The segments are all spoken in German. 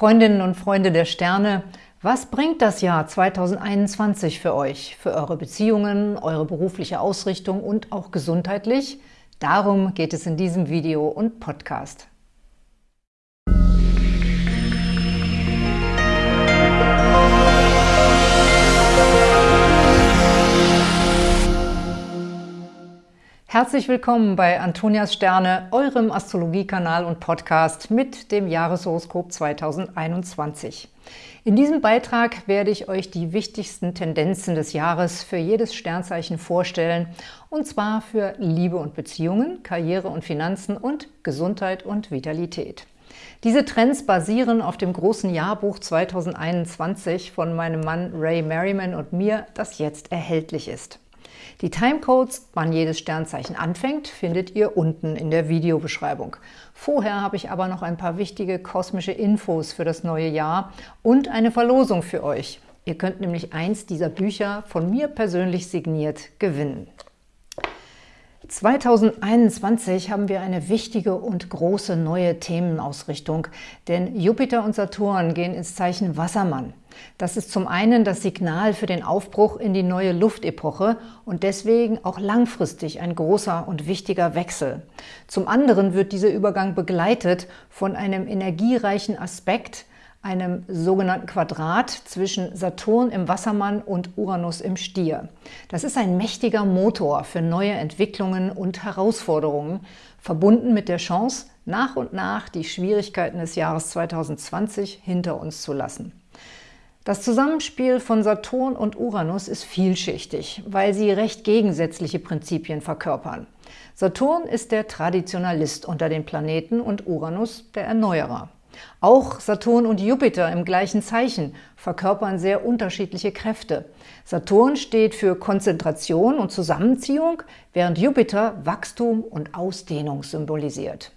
Freundinnen und Freunde der Sterne, was bringt das Jahr 2021 für euch, für eure Beziehungen, eure berufliche Ausrichtung und auch gesundheitlich? Darum geht es in diesem Video und Podcast. Herzlich willkommen bei Antonias Sterne, eurem Astrologiekanal und Podcast mit dem Jahreshoroskop 2021. In diesem Beitrag werde ich euch die wichtigsten Tendenzen des Jahres für jedes Sternzeichen vorstellen, und zwar für Liebe und Beziehungen, Karriere und Finanzen und Gesundheit und Vitalität. Diese Trends basieren auf dem großen Jahrbuch 2021 von meinem Mann Ray Merriman und mir, das jetzt erhältlich ist. Die Timecodes, wann jedes Sternzeichen anfängt, findet ihr unten in der Videobeschreibung. Vorher habe ich aber noch ein paar wichtige kosmische Infos für das neue Jahr und eine Verlosung für euch. Ihr könnt nämlich eins dieser Bücher von mir persönlich signiert gewinnen. 2021 haben wir eine wichtige und große neue Themenausrichtung, denn Jupiter und Saturn gehen ins Zeichen Wassermann. Das ist zum einen das Signal für den Aufbruch in die neue Luftepoche und deswegen auch langfristig ein großer und wichtiger Wechsel. Zum anderen wird dieser Übergang begleitet von einem energiereichen Aspekt, einem sogenannten Quadrat zwischen Saturn im Wassermann und Uranus im Stier. Das ist ein mächtiger Motor für neue Entwicklungen und Herausforderungen, verbunden mit der Chance, nach und nach die Schwierigkeiten des Jahres 2020 hinter uns zu lassen. Das Zusammenspiel von Saturn und Uranus ist vielschichtig, weil sie recht gegensätzliche Prinzipien verkörpern. Saturn ist der Traditionalist unter den Planeten und Uranus der Erneuerer. Auch Saturn und Jupiter im gleichen Zeichen verkörpern sehr unterschiedliche Kräfte. Saturn steht für Konzentration und Zusammenziehung, während Jupiter Wachstum und Ausdehnung symbolisiert.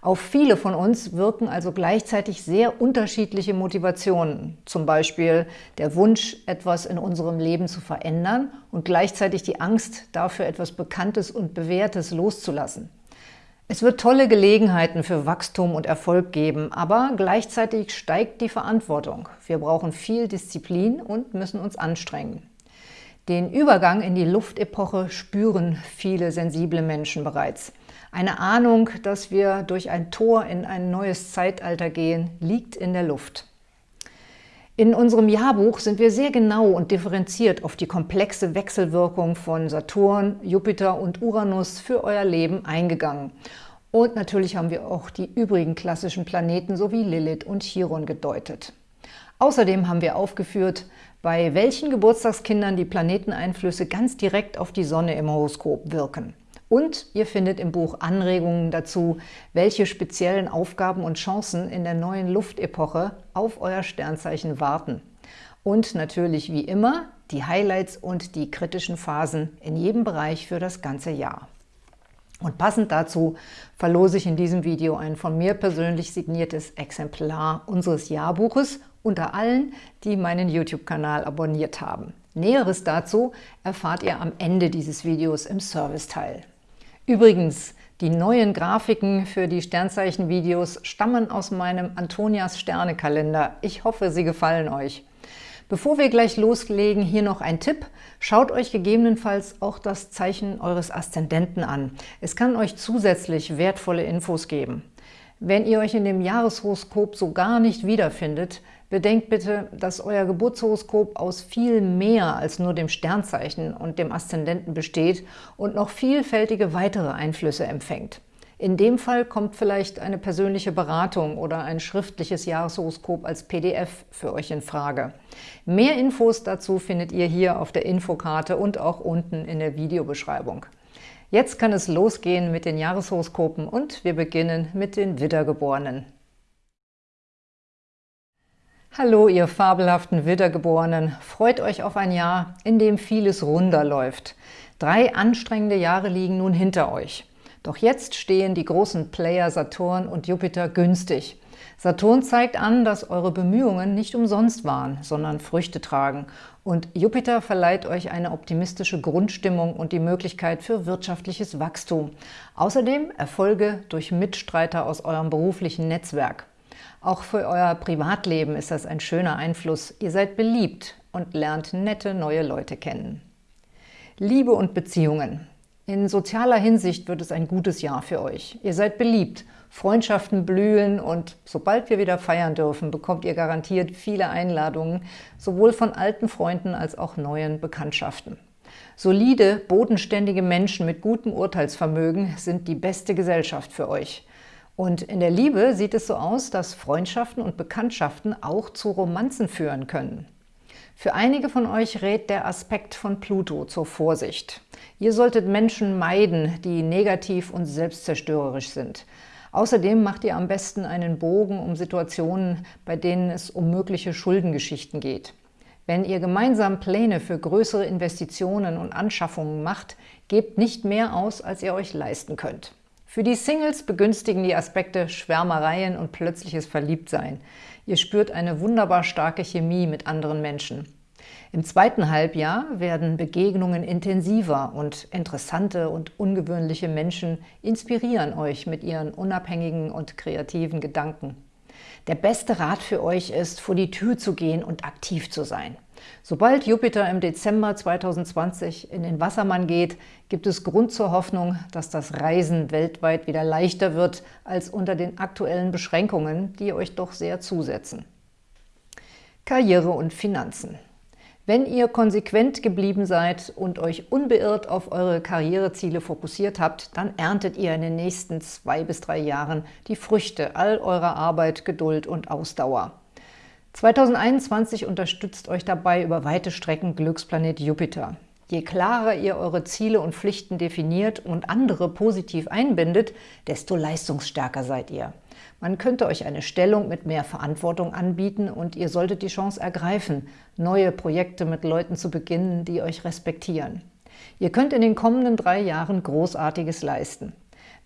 Auf viele von uns wirken also gleichzeitig sehr unterschiedliche Motivationen, zum Beispiel der Wunsch, etwas in unserem Leben zu verändern und gleichzeitig die Angst, dafür etwas Bekanntes und Bewährtes loszulassen. Es wird tolle Gelegenheiten für Wachstum und Erfolg geben, aber gleichzeitig steigt die Verantwortung. Wir brauchen viel Disziplin und müssen uns anstrengen. Den Übergang in die Luftepoche spüren viele sensible Menschen bereits. Eine Ahnung, dass wir durch ein Tor in ein neues Zeitalter gehen, liegt in der Luft. In unserem Jahrbuch sind wir sehr genau und differenziert auf die komplexe Wechselwirkung von Saturn, Jupiter und Uranus für euer Leben eingegangen. Und natürlich haben wir auch die übrigen klassischen Planeten sowie Lilith und Chiron gedeutet. Außerdem haben wir aufgeführt, bei welchen Geburtstagskindern die Planeteneinflüsse ganz direkt auf die Sonne im Horoskop wirken. Und ihr findet im Buch Anregungen dazu, welche speziellen Aufgaben und Chancen in der neuen Luftepoche auf euer Sternzeichen warten. Und natürlich wie immer die Highlights und die kritischen Phasen in jedem Bereich für das ganze Jahr. Und passend dazu verlose ich in diesem Video ein von mir persönlich signiertes Exemplar unseres Jahrbuches unter allen, die meinen YouTube-Kanal abonniert haben. Näheres dazu erfahrt ihr am Ende dieses Videos im Serviceteil. Übrigens, die neuen Grafiken für die Sternzeichen-Videos stammen aus meinem Antonias Sternekalender. Ich hoffe, sie gefallen euch. Bevor wir gleich loslegen, hier noch ein Tipp. Schaut euch gegebenenfalls auch das Zeichen eures Aszendenten an. Es kann euch zusätzlich wertvolle Infos geben. Wenn ihr euch in dem Jahreshoroskop so gar nicht wiederfindet, bedenkt bitte, dass euer Geburtshoroskop aus viel mehr als nur dem Sternzeichen und dem Aszendenten besteht und noch vielfältige weitere Einflüsse empfängt. In dem Fall kommt vielleicht eine persönliche Beratung oder ein schriftliches Jahreshoroskop als PDF für euch in Frage. Mehr Infos dazu findet ihr hier auf der Infokarte und auch unten in der Videobeschreibung. Jetzt kann es losgehen mit den Jahreshoroskopen und wir beginnen mit den Widdergeborenen. Hallo, ihr fabelhaften Widdergeborenen! Freut euch auf ein Jahr, in dem vieles runder läuft. Drei anstrengende Jahre liegen nun hinter euch. Doch jetzt stehen die großen Player Saturn und Jupiter günstig. Saturn zeigt an, dass eure Bemühungen nicht umsonst waren, sondern Früchte tragen. Und Jupiter verleiht euch eine optimistische Grundstimmung und die Möglichkeit für wirtschaftliches Wachstum. Außerdem Erfolge durch Mitstreiter aus eurem beruflichen Netzwerk. Auch für euer Privatleben ist das ein schöner Einfluss. Ihr seid beliebt und lernt nette neue Leute kennen. Liebe und Beziehungen. In sozialer Hinsicht wird es ein gutes Jahr für euch. Ihr seid beliebt, Freundschaften blühen und sobald wir wieder feiern dürfen, bekommt ihr garantiert viele Einladungen, sowohl von alten Freunden als auch neuen Bekanntschaften. Solide, bodenständige Menschen mit gutem Urteilsvermögen sind die beste Gesellschaft für euch. Und in der Liebe sieht es so aus, dass Freundschaften und Bekanntschaften auch zu Romanzen führen können. Für einige von euch rät der Aspekt von Pluto zur Vorsicht. Ihr solltet Menschen meiden, die negativ und selbstzerstörerisch sind. Außerdem macht ihr am besten einen Bogen um Situationen, bei denen es um mögliche Schuldengeschichten geht. Wenn ihr gemeinsam Pläne für größere Investitionen und Anschaffungen macht, gebt nicht mehr aus, als ihr euch leisten könnt. Für die Singles begünstigen die Aspekte Schwärmereien und plötzliches Verliebtsein. Ihr spürt eine wunderbar starke Chemie mit anderen Menschen. Im zweiten Halbjahr werden Begegnungen intensiver und interessante und ungewöhnliche Menschen inspirieren euch mit ihren unabhängigen und kreativen Gedanken. Der beste Rat für euch ist, vor die Tür zu gehen und aktiv zu sein. Sobald Jupiter im Dezember 2020 in den Wassermann geht, gibt es Grund zur Hoffnung, dass das Reisen weltweit wieder leichter wird als unter den aktuellen Beschränkungen, die euch doch sehr zusetzen. Karriere und Finanzen wenn ihr konsequent geblieben seid und euch unbeirrt auf eure Karriereziele fokussiert habt, dann erntet ihr in den nächsten zwei bis drei Jahren die Früchte all eurer Arbeit, Geduld und Ausdauer. 2021 unterstützt euch dabei über weite Strecken Glücksplanet Jupiter. Je klarer ihr eure Ziele und Pflichten definiert und andere positiv einbindet, desto leistungsstärker seid ihr. Man könnte euch eine Stellung mit mehr Verantwortung anbieten und ihr solltet die Chance ergreifen, neue Projekte mit Leuten zu beginnen, die euch respektieren. Ihr könnt in den kommenden drei Jahren Großartiges leisten.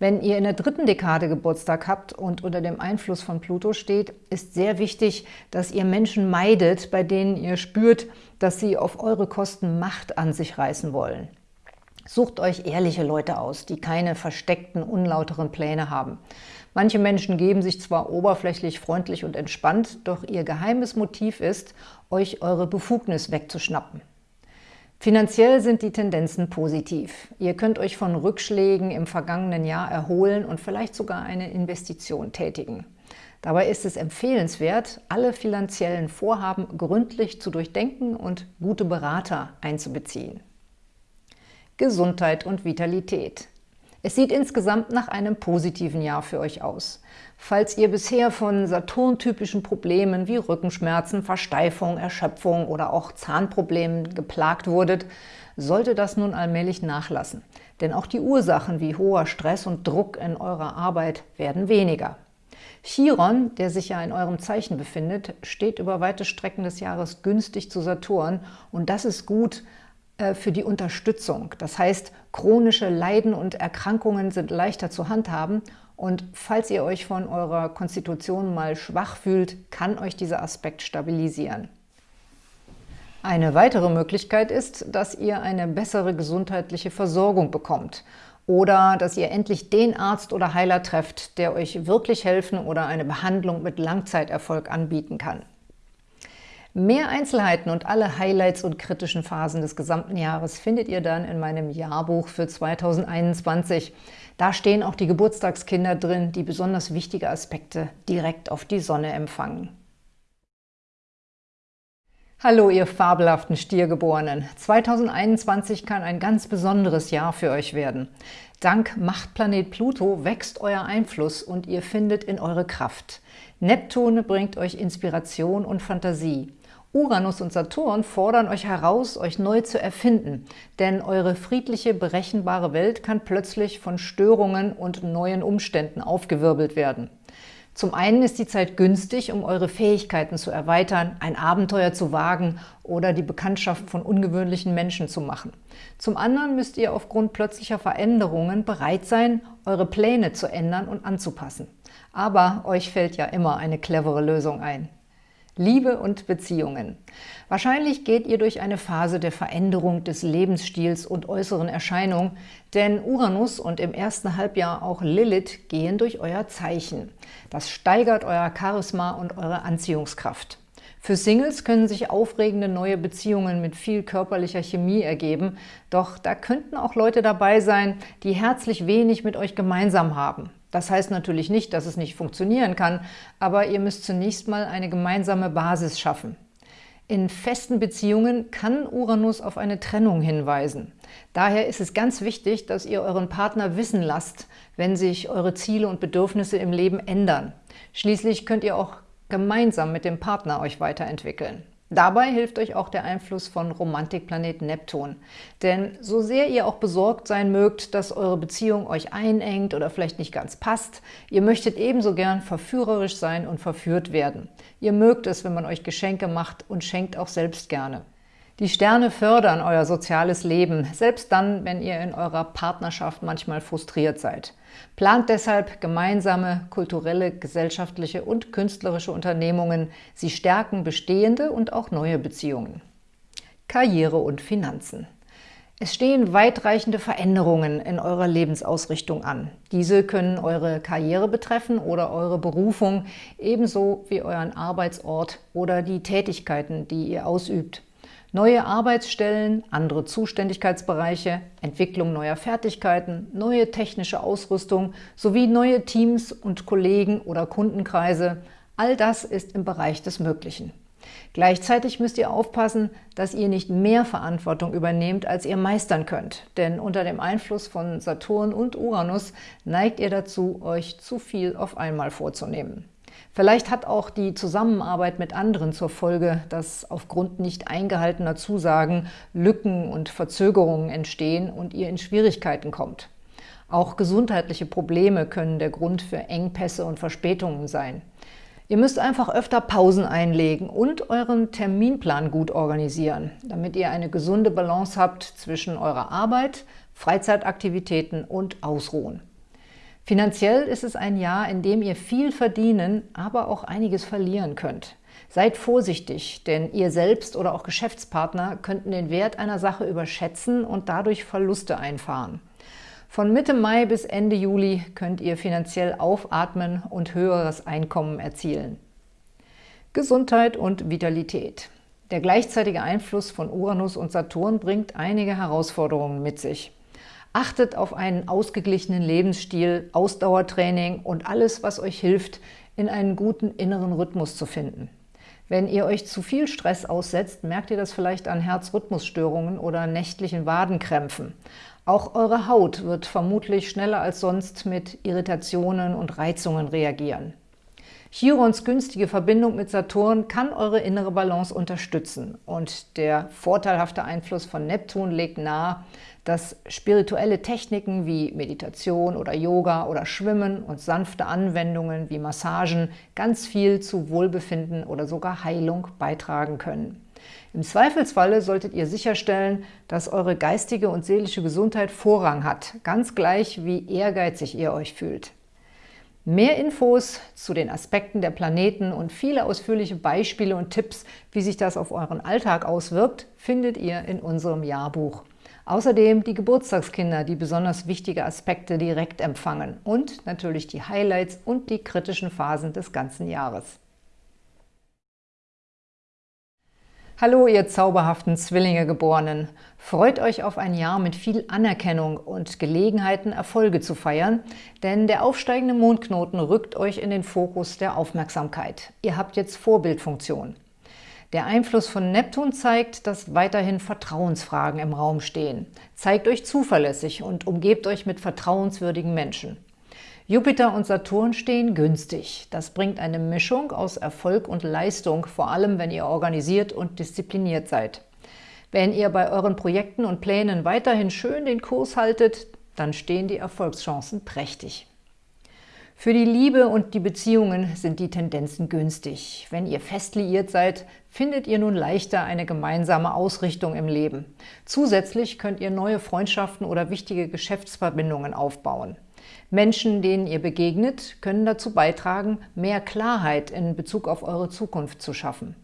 Wenn ihr in der dritten Dekade Geburtstag habt und unter dem Einfluss von Pluto steht, ist sehr wichtig, dass ihr Menschen meidet, bei denen ihr spürt, dass sie auf eure Kosten Macht an sich reißen wollen. Sucht euch ehrliche Leute aus, die keine versteckten, unlauteren Pläne haben. Manche Menschen geben sich zwar oberflächlich freundlich und entspannt, doch ihr geheimes Motiv ist, euch eure Befugnis wegzuschnappen. Finanziell sind die Tendenzen positiv. Ihr könnt euch von Rückschlägen im vergangenen Jahr erholen und vielleicht sogar eine Investition tätigen. Dabei ist es empfehlenswert, alle finanziellen Vorhaben gründlich zu durchdenken und gute Berater einzubeziehen. Gesundheit und Vitalität. Es sieht insgesamt nach einem positiven Jahr für euch aus. Falls ihr bisher von Saturn-typischen Problemen wie Rückenschmerzen, Versteifung, Erschöpfung oder auch Zahnproblemen geplagt wurdet, sollte das nun allmählich nachlassen. Denn auch die Ursachen wie hoher Stress und Druck in eurer Arbeit werden weniger. Chiron, der sich ja in eurem Zeichen befindet, steht über weite Strecken des Jahres günstig zu Saturn und das ist gut, äh, für die Unterstützung. Das heißt, chronische Leiden und Erkrankungen sind leichter zu handhaben und falls ihr euch von eurer Konstitution mal schwach fühlt, kann euch dieser Aspekt stabilisieren. Eine weitere Möglichkeit ist, dass ihr eine bessere gesundheitliche Versorgung bekommt oder dass ihr endlich den Arzt oder Heiler trefft, der euch wirklich helfen oder eine Behandlung mit Langzeiterfolg anbieten kann. Mehr Einzelheiten und alle Highlights und kritischen Phasen des gesamten Jahres findet ihr dann in meinem Jahrbuch für 2021. Da stehen auch die Geburtstagskinder drin, die besonders wichtige Aspekte direkt auf die Sonne empfangen. Hallo, ihr fabelhaften Stiergeborenen! 2021 kann ein ganz besonderes Jahr für euch werden. Dank Machtplanet Pluto wächst euer Einfluss und ihr findet in eure Kraft. Neptun bringt euch Inspiration und Fantasie. Uranus und Saturn fordern euch heraus, euch neu zu erfinden, denn eure friedliche, berechenbare Welt kann plötzlich von Störungen und neuen Umständen aufgewirbelt werden. Zum einen ist die Zeit günstig, um eure Fähigkeiten zu erweitern, ein Abenteuer zu wagen oder die Bekanntschaft von ungewöhnlichen Menschen zu machen. Zum anderen müsst ihr aufgrund plötzlicher Veränderungen bereit sein, eure Pläne zu ändern und anzupassen. Aber euch fällt ja immer eine clevere Lösung ein. Liebe und Beziehungen. Wahrscheinlich geht ihr durch eine Phase der Veränderung des Lebensstils und äußeren Erscheinungen, denn Uranus und im ersten Halbjahr auch Lilith gehen durch euer Zeichen. Das steigert euer Charisma und eure Anziehungskraft. Für Singles können sich aufregende neue Beziehungen mit viel körperlicher Chemie ergeben, doch da könnten auch Leute dabei sein, die herzlich wenig mit euch gemeinsam haben. Das heißt natürlich nicht, dass es nicht funktionieren kann, aber ihr müsst zunächst mal eine gemeinsame Basis schaffen. In festen Beziehungen kann Uranus auf eine Trennung hinweisen. Daher ist es ganz wichtig, dass ihr euren Partner wissen lasst, wenn sich eure Ziele und Bedürfnisse im Leben ändern. Schließlich könnt ihr auch gemeinsam mit dem Partner euch weiterentwickeln. Dabei hilft euch auch der Einfluss von Romantikplanet Neptun. Denn so sehr ihr auch besorgt sein mögt, dass eure Beziehung euch einengt oder vielleicht nicht ganz passt, ihr möchtet ebenso gern verführerisch sein und verführt werden. Ihr mögt es, wenn man euch Geschenke macht und schenkt auch selbst gerne. Die Sterne fördern euer soziales Leben, selbst dann, wenn ihr in eurer Partnerschaft manchmal frustriert seid. Plant deshalb gemeinsame kulturelle, gesellschaftliche und künstlerische Unternehmungen. Sie stärken bestehende und auch neue Beziehungen. Karriere und Finanzen. Es stehen weitreichende Veränderungen in eurer Lebensausrichtung an. Diese können eure Karriere betreffen oder eure Berufung, ebenso wie euren Arbeitsort oder die Tätigkeiten, die ihr ausübt. Neue Arbeitsstellen, andere Zuständigkeitsbereiche, Entwicklung neuer Fertigkeiten, neue technische Ausrüstung sowie neue Teams und Kollegen oder Kundenkreise, all das ist im Bereich des Möglichen. Gleichzeitig müsst ihr aufpassen, dass ihr nicht mehr Verantwortung übernehmt, als ihr meistern könnt. Denn unter dem Einfluss von Saturn und Uranus neigt ihr dazu, euch zu viel auf einmal vorzunehmen. Vielleicht hat auch die Zusammenarbeit mit anderen zur Folge, dass aufgrund nicht eingehaltener Zusagen Lücken und Verzögerungen entstehen und ihr in Schwierigkeiten kommt. Auch gesundheitliche Probleme können der Grund für Engpässe und Verspätungen sein. Ihr müsst einfach öfter Pausen einlegen und euren Terminplan gut organisieren, damit ihr eine gesunde Balance habt zwischen eurer Arbeit, Freizeitaktivitäten und Ausruhen. Finanziell ist es ein Jahr, in dem ihr viel verdienen, aber auch einiges verlieren könnt. Seid vorsichtig, denn ihr selbst oder auch Geschäftspartner könnten den Wert einer Sache überschätzen und dadurch Verluste einfahren. Von Mitte Mai bis Ende Juli könnt ihr finanziell aufatmen und höheres Einkommen erzielen. Gesundheit und Vitalität. Der gleichzeitige Einfluss von Uranus und Saturn bringt einige Herausforderungen mit sich. Achtet auf einen ausgeglichenen Lebensstil, Ausdauertraining und alles, was euch hilft, in einen guten inneren Rhythmus zu finden. Wenn ihr euch zu viel Stress aussetzt, merkt ihr das vielleicht an Herzrhythmusstörungen oder nächtlichen Wadenkrämpfen. Auch eure Haut wird vermutlich schneller als sonst mit Irritationen und Reizungen reagieren. Chirons günstige Verbindung mit Saturn kann eure innere Balance unterstützen und der vorteilhafte Einfluss von Neptun legt nahe, dass spirituelle Techniken wie Meditation oder Yoga oder Schwimmen und sanfte Anwendungen wie Massagen ganz viel zu Wohlbefinden oder sogar Heilung beitragen können. Im Zweifelsfalle solltet ihr sicherstellen, dass eure geistige und seelische Gesundheit Vorrang hat, ganz gleich wie ehrgeizig ihr euch fühlt. Mehr Infos zu den Aspekten der Planeten und viele ausführliche Beispiele und Tipps, wie sich das auf euren Alltag auswirkt, findet ihr in unserem Jahrbuch. Außerdem die Geburtstagskinder, die besonders wichtige Aspekte direkt empfangen und natürlich die Highlights und die kritischen Phasen des ganzen Jahres. Hallo, ihr zauberhaften Zwillinge-Geborenen! Freut euch auf ein Jahr mit viel Anerkennung und Gelegenheiten, Erfolge zu feiern, denn der aufsteigende Mondknoten rückt euch in den Fokus der Aufmerksamkeit. Ihr habt jetzt Vorbildfunktion. Der Einfluss von Neptun zeigt, dass weiterhin Vertrauensfragen im Raum stehen. Zeigt euch zuverlässig und umgebt euch mit vertrauenswürdigen Menschen. Jupiter und Saturn stehen günstig. Das bringt eine Mischung aus Erfolg und Leistung, vor allem wenn ihr organisiert und diszipliniert seid. Wenn ihr bei euren Projekten und Plänen weiterhin schön den Kurs haltet, dann stehen die Erfolgschancen prächtig. Für die Liebe und die Beziehungen sind die Tendenzen günstig. Wenn ihr fest liiert seid, findet ihr nun leichter eine gemeinsame Ausrichtung im Leben. Zusätzlich könnt ihr neue Freundschaften oder wichtige Geschäftsverbindungen aufbauen. Menschen, denen ihr begegnet, können dazu beitragen, mehr Klarheit in Bezug auf eure Zukunft zu schaffen.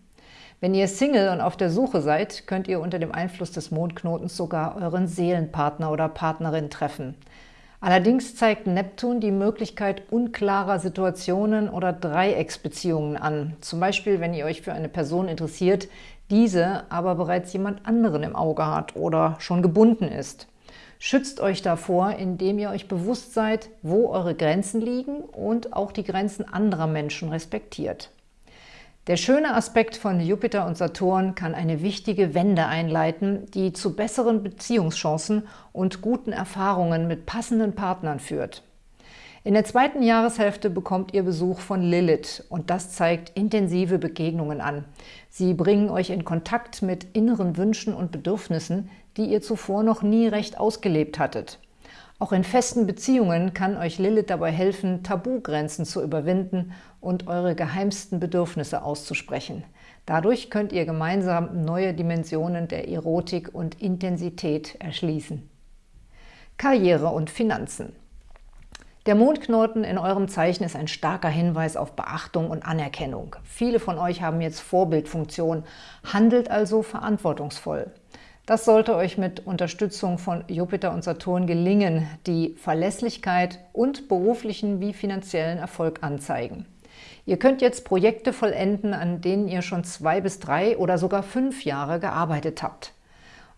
Wenn ihr Single und auf der Suche seid, könnt ihr unter dem Einfluss des Mondknotens sogar euren Seelenpartner oder Partnerin treffen. Allerdings zeigt Neptun die Möglichkeit unklarer Situationen oder Dreiecksbeziehungen an. Zum Beispiel, wenn ihr euch für eine Person interessiert, diese aber bereits jemand anderen im Auge hat oder schon gebunden ist. Schützt euch davor, indem ihr euch bewusst seid, wo eure Grenzen liegen und auch die Grenzen anderer Menschen respektiert. Der schöne Aspekt von Jupiter und Saturn kann eine wichtige Wende einleiten, die zu besseren Beziehungschancen und guten Erfahrungen mit passenden Partnern führt. In der zweiten Jahreshälfte bekommt ihr Besuch von Lilith und das zeigt intensive Begegnungen an. Sie bringen euch in Kontakt mit inneren Wünschen und Bedürfnissen, die ihr zuvor noch nie recht ausgelebt hattet. Auch in festen Beziehungen kann euch Lilith dabei helfen, Tabugrenzen zu überwinden und eure geheimsten Bedürfnisse auszusprechen. Dadurch könnt ihr gemeinsam neue Dimensionen der Erotik und Intensität erschließen. Karriere und Finanzen der Mondknoten in eurem Zeichen ist ein starker Hinweis auf Beachtung und Anerkennung. Viele von euch haben jetzt Vorbildfunktion, handelt also verantwortungsvoll. Das sollte euch mit Unterstützung von Jupiter und Saturn gelingen, die Verlässlichkeit und beruflichen wie finanziellen Erfolg anzeigen. Ihr könnt jetzt Projekte vollenden, an denen ihr schon zwei bis drei oder sogar fünf Jahre gearbeitet habt.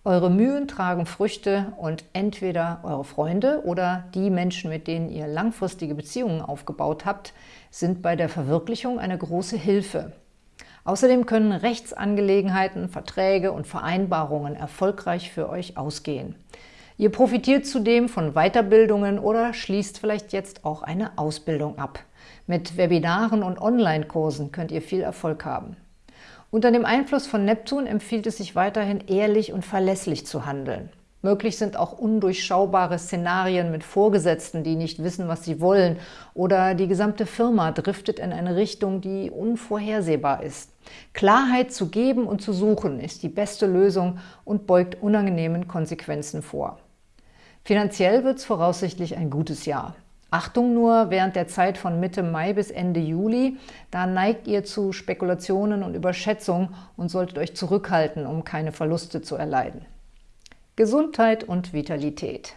Eure Mühen tragen Früchte und entweder eure Freunde oder die Menschen, mit denen ihr langfristige Beziehungen aufgebaut habt, sind bei der Verwirklichung eine große Hilfe. Außerdem können Rechtsangelegenheiten, Verträge und Vereinbarungen erfolgreich für euch ausgehen. Ihr profitiert zudem von Weiterbildungen oder schließt vielleicht jetzt auch eine Ausbildung ab. Mit Webinaren und Online-Kursen könnt ihr viel Erfolg haben. Unter dem Einfluss von Neptun empfiehlt es sich weiterhin ehrlich und verlässlich zu handeln. Möglich sind auch undurchschaubare Szenarien mit Vorgesetzten, die nicht wissen, was sie wollen, oder die gesamte Firma driftet in eine Richtung, die unvorhersehbar ist. Klarheit zu geben und zu suchen ist die beste Lösung und beugt unangenehmen Konsequenzen vor. Finanziell wird es voraussichtlich ein gutes Jahr. Achtung nur während der Zeit von Mitte Mai bis Ende Juli, da neigt ihr zu Spekulationen und Überschätzung und solltet euch zurückhalten, um keine Verluste zu erleiden. Gesundheit und Vitalität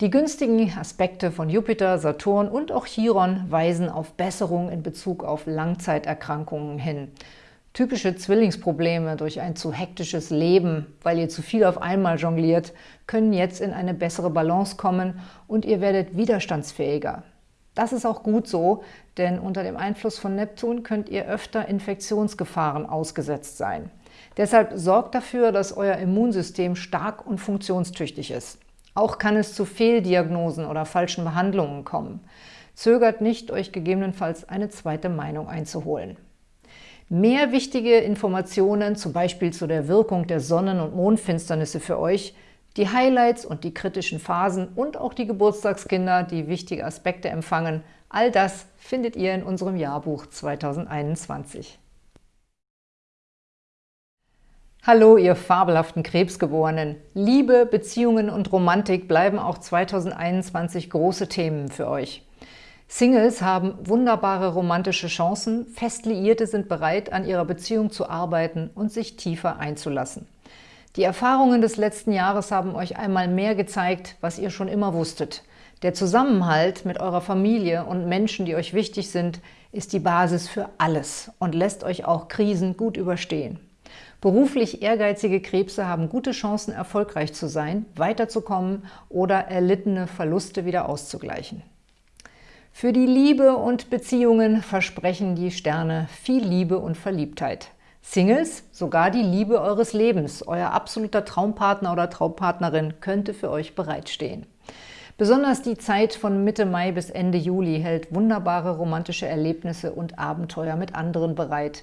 Die günstigen Aspekte von Jupiter, Saturn und auch Chiron weisen auf Besserung in Bezug auf Langzeiterkrankungen hin. Typische Zwillingsprobleme durch ein zu hektisches Leben, weil ihr zu viel auf einmal jongliert, können jetzt in eine bessere Balance kommen und ihr werdet widerstandsfähiger. Das ist auch gut so, denn unter dem Einfluss von Neptun könnt ihr öfter Infektionsgefahren ausgesetzt sein. Deshalb sorgt dafür, dass euer Immunsystem stark und funktionstüchtig ist. Auch kann es zu Fehldiagnosen oder falschen Behandlungen kommen. Zögert nicht, euch gegebenenfalls eine zweite Meinung einzuholen. Mehr wichtige Informationen, zum Beispiel zu der Wirkung der Sonnen- und Mondfinsternisse für euch, die Highlights und die kritischen Phasen und auch die Geburtstagskinder, die wichtige Aspekte empfangen, all das findet ihr in unserem Jahrbuch 2021. Hallo, ihr fabelhaften Krebsgeborenen! Liebe, Beziehungen und Romantik bleiben auch 2021 große Themen für euch. Singles haben wunderbare romantische Chancen, Festliierte sind bereit, an ihrer Beziehung zu arbeiten und sich tiefer einzulassen. Die Erfahrungen des letzten Jahres haben euch einmal mehr gezeigt, was ihr schon immer wusstet. Der Zusammenhalt mit eurer Familie und Menschen, die euch wichtig sind, ist die Basis für alles und lässt euch auch Krisen gut überstehen. Beruflich ehrgeizige Krebse haben gute Chancen, erfolgreich zu sein, weiterzukommen oder erlittene Verluste wieder auszugleichen. Für die Liebe und Beziehungen versprechen die Sterne viel Liebe und Verliebtheit. Singles, sogar die Liebe eures Lebens, euer absoluter Traumpartner oder Traumpartnerin könnte für euch bereitstehen. Besonders die Zeit von Mitte Mai bis Ende Juli hält wunderbare romantische Erlebnisse und Abenteuer mit anderen bereit.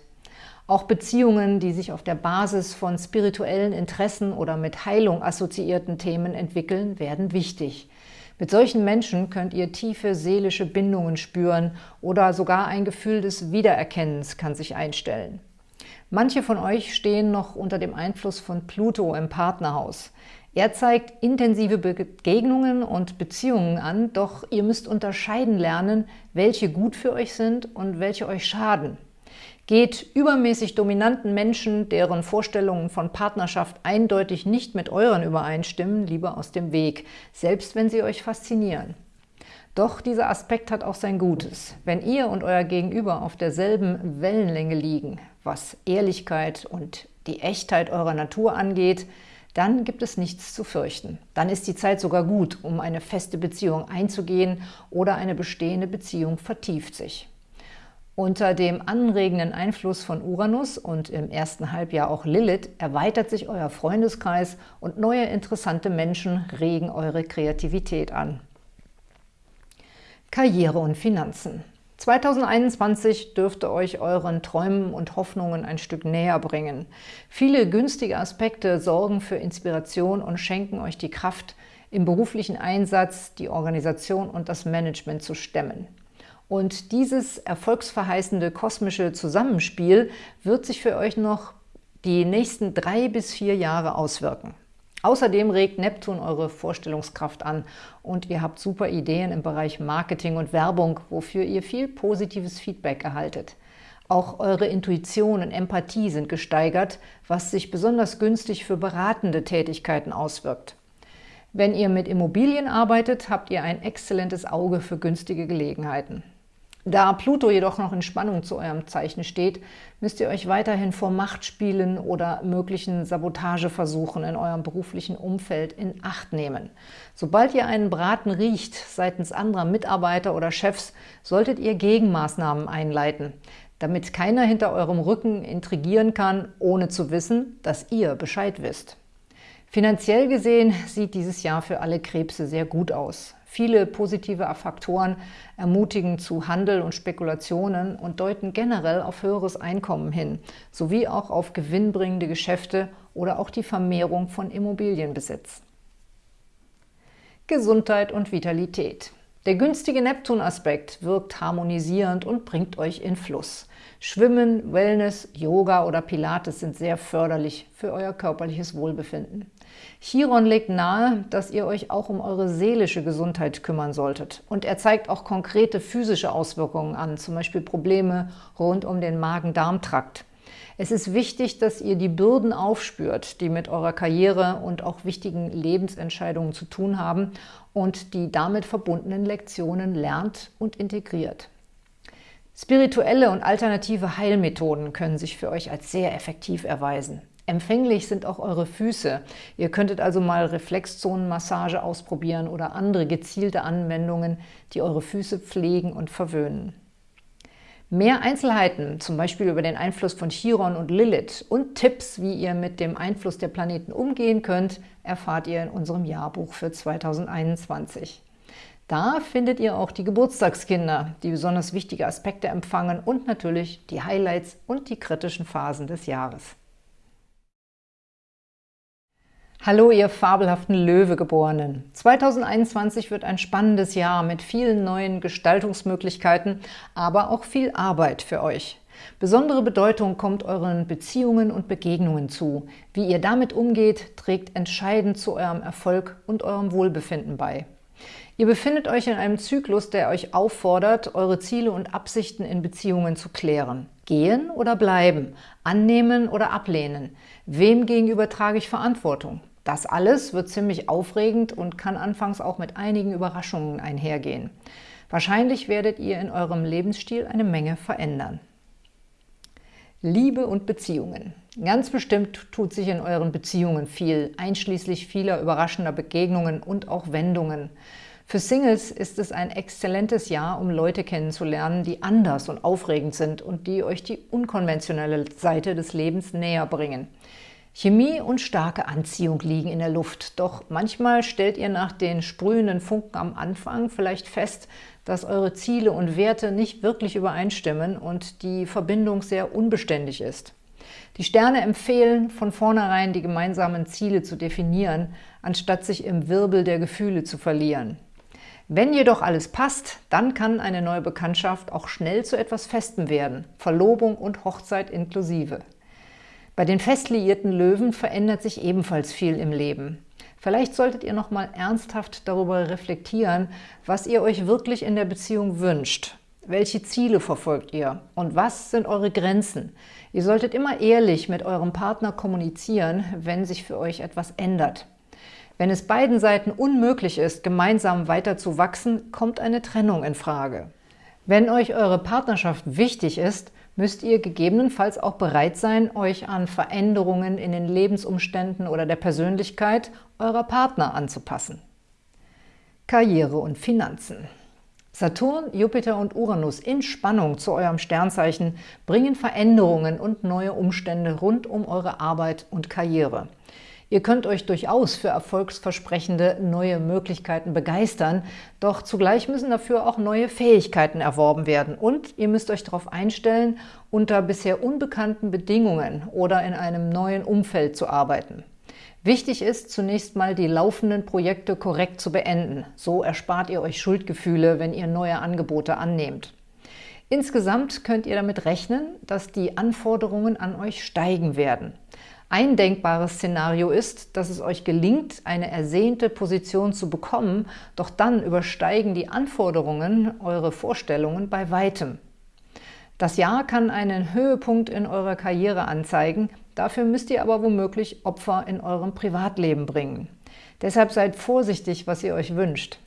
Auch Beziehungen, die sich auf der Basis von spirituellen Interessen oder mit Heilung assoziierten Themen entwickeln, werden wichtig. Mit solchen Menschen könnt ihr tiefe seelische Bindungen spüren oder sogar ein Gefühl des Wiedererkennens kann sich einstellen. Manche von euch stehen noch unter dem Einfluss von Pluto im Partnerhaus. Er zeigt intensive Begegnungen und Beziehungen an, doch ihr müsst unterscheiden lernen, welche gut für euch sind und welche euch schaden. Geht übermäßig dominanten Menschen, deren Vorstellungen von Partnerschaft eindeutig nicht mit euren übereinstimmen, lieber aus dem Weg, selbst wenn sie euch faszinieren. Doch dieser Aspekt hat auch sein Gutes. Wenn ihr und euer Gegenüber auf derselben Wellenlänge liegen, was Ehrlichkeit und die Echtheit eurer Natur angeht, dann gibt es nichts zu fürchten. Dann ist die Zeit sogar gut, um eine feste Beziehung einzugehen oder eine bestehende Beziehung vertieft sich. Unter dem anregenden Einfluss von Uranus und im ersten Halbjahr auch Lilith erweitert sich euer Freundeskreis und neue interessante Menschen regen eure Kreativität an. Karriere und Finanzen 2021 dürfte euch euren Träumen und Hoffnungen ein Stück näher bringen. Viele günstige Aspekte sorgen für Inspiration und schenken euch die Kraft, im beruflichen Einsatz die Organisation und das Management zu stemmen. Und dieses erfolgsverheißende kosmische Zusammenspiel wird sich für euch noch die nächsten drei bis vier Jahre auswirken. Außerdem regt Neptun eure Vorstellungskraft an und ihr habt super Ideen im Bereich Marketing und Werbung, wofür ihr viel positives Feedback erhaltet. Auch eure Intuition und Empathie sind gesteigert, was sich besonders günstig für beratende Tätigkeiten auswirkt. Wenn ihr mit Immobilien arbeitet, habt ihr ein exzellentes Auge für günstige Gelegenheiten. Da Pluto jedoch noch in Spannung zu eurem Zeichen steht, müsst ihr euch weiterhin vor Machtspielen oder möglichen Sabotageversuchen in eurem beruflichen Umfeld in Acht nehmen. Sobald ihr einen Braten riecht seitens anderer Mitarbeiter oder Chefs, solltet ihr Gegenmaßnahmen einleiten, damit keiner hinter eurem Rücken intrigieren kann, ohne zu wissen, dass ihr Bescheid wisst. Finanziell gesehen sieht dieses Jahr für alle Krebse sehr gut aus. Viele positive Faktoren ermutigen zu Handel und Spekulationen und deuten generell auf höheres Einkommen hin, sowie auch auf gewinnbringende Geschäfte oder auch die Vermehrung von Immobilienbesitz. Gesundheit und Vitalität Der günstige Neptun-Aspekt wirkt harmonisierend und bringt euch in Fluss. Schwimmen, Wellness, Yoga oder Pilates sind sehr förderlich für euer körperliches Wohlbefinden. Chiron legt nahe, dass ihr euch auch um eure seelische Gesundheit kümmern solltet. Und er zeigt auch konkrete physische Auswirkungen an, zum Beispiel Probleme rund um den Magen-Darm-Trakt. Es ist wichtig, dass ihr die Bürden aufspürt, die mit eurer Karriere und auch wichtigen Lebensentscheidungen zu tun haben und die damit verbundenen Lektionen lernt und integriert. Spirituelle und alternative Heilmethoden können sich für euch als sehr effektiv erweisen. Empfänglich sind auch eure Füße. Ihr könntet also mal Reflexzonenmassage ausprobieren oder andere gezielte Anwendungen, die eure Füße pflegen und verwöhnen. Mehr Einzelheiten, zum Beispiel über den Einfluss von Chiron und Lilith und Tipps, wie ihr mit dem Einfluss der Planeten umgehen könnt, erfahrt ihr in unserem Jahrbuch für 2021. Da findet ihr auch die Geburtstagskinder, die besonders wichtige Aspekte empfangen und natürlich die Highlights und die kritischen Phasen des Jahres. Hallo, ihr fabelhaften Löwegeborenen! 2021 wird ein spannendes Jahr mit vielen neuen Gestaltungsmöglichkeiten, aber auch viel Arbeit für euch. Besondere Bedeutung kommt euren Beziehungen und Begegnungen zu. Wie ihr damit umgeht, trägt entscheidend zu eurem Erfolg und eurem Wohlbefinden bei. Ihr befindet euch in einem Zyklus, der euch auffordert, eure Ziele und Absichten in Beziehungen zu klären. Gehen oder bleiben? Annehmen oder ablehnen? Wem gegenüber trage ich Verantwortung? Das alles wird ziemlich aufregend und kann anfangs auch mit einigen Überraschungen einhergehen. Wahrscheinlich werdet ihr in eurem Lebensstil eine Menge verändern. Liebe und Beziehungen. Ganz bestimmt tut sich in euren Beziehungen viel, einschließlich vieler überraschender Begegnungen und auch Wendungen. Für Singles ist es ein exzellentes Jahr, um Leute kennenzulernen, die anders und aufregend sind und die euch die unkonventionelle Seite des Lebens näher bringen. Chemie und starke Anziehung liegen in der Luft, doch manchmal stellt ihr nach den sprühenden Funken am Anfang vielleicht fest, dass eure Ziele und Werte nicht wirklich übereinstimmen und die Verbindung sehr unbeständig ist. Die Sterne empfehlen, von vornherein die gemeinsamen Ziele zu definieren, anstatt sich im Wirbel der Gefühle zu verlieren. Wenn jedoch alles passt, dann kann eine neue Bekanntschaft auch schnell zu etwas Festem werden, Verlobung und Hochzeit inklusive. Bei den fest liierten Löwen verändert sich ebenfalls viel im Leben. Vielleicht solltet ihr noch mal ernsthaft darüber reflektieren, was ihr euch wirklich in der Beziehung wünscht. Welche Ziele verfolgt ihr? Und was sind eure Grenzen? Ihr solltet immer ehrlich mit eurem Partner kommunizieren, wenn sich für euch etwas ändert. Wenn es beiden Seiten unmöglich ist, gemeinsam weiter zu wachsen, kommt eine Trennung in Frage. Wenn euch eure Partnerschaft wichtig ist, müsst ihr gegebenenfalls auch bereit sein, euch an Veränderungen in den Lebensumständen oder der Persönlichkeit eurer Partner anzupassen. Karriere und Finanzen Saturn, Jupiter und Uranus in Spannung zu eurem Sternzeichen bringen Veränderungen und neue Umstände rund um eure Arbeit und Karriere. Ihr könnt euch durchaus für erfolgsversprechende neue Möglichkeiten begeistern, doch zugleich müssen dafür auch neue Fähigkeiten erworben werden und ihr müsst euch darauf einstellen, unter bisher unbekannten Bedingungen oder in einem neuen Umfeld zu arbeiten. Wichtig ist, zunächst mal die laufenden Projekte korrekt zu beenden. So erspart ihr euch Schuldgefühle, wenn ihr neue Angebote annehmt. Insgesamt könnt ihr damit rechnen, dass die Anforderungen an euch steigen werden. Ein denkbares Szenario ist, dass es euch gelingt, eine ersehnte Position zu bekommen, doch dann übersteigen die Anforderungen eure Vorstellungen bei Weitem. Das Jahr kann einen Höhepunkt in eurer Karriere anzeigen, dafür müsst ihr aber womöglich Opfer in eurem Privatleben bringen. Deshalb seid vorsichtig, was ihr euch wünscht.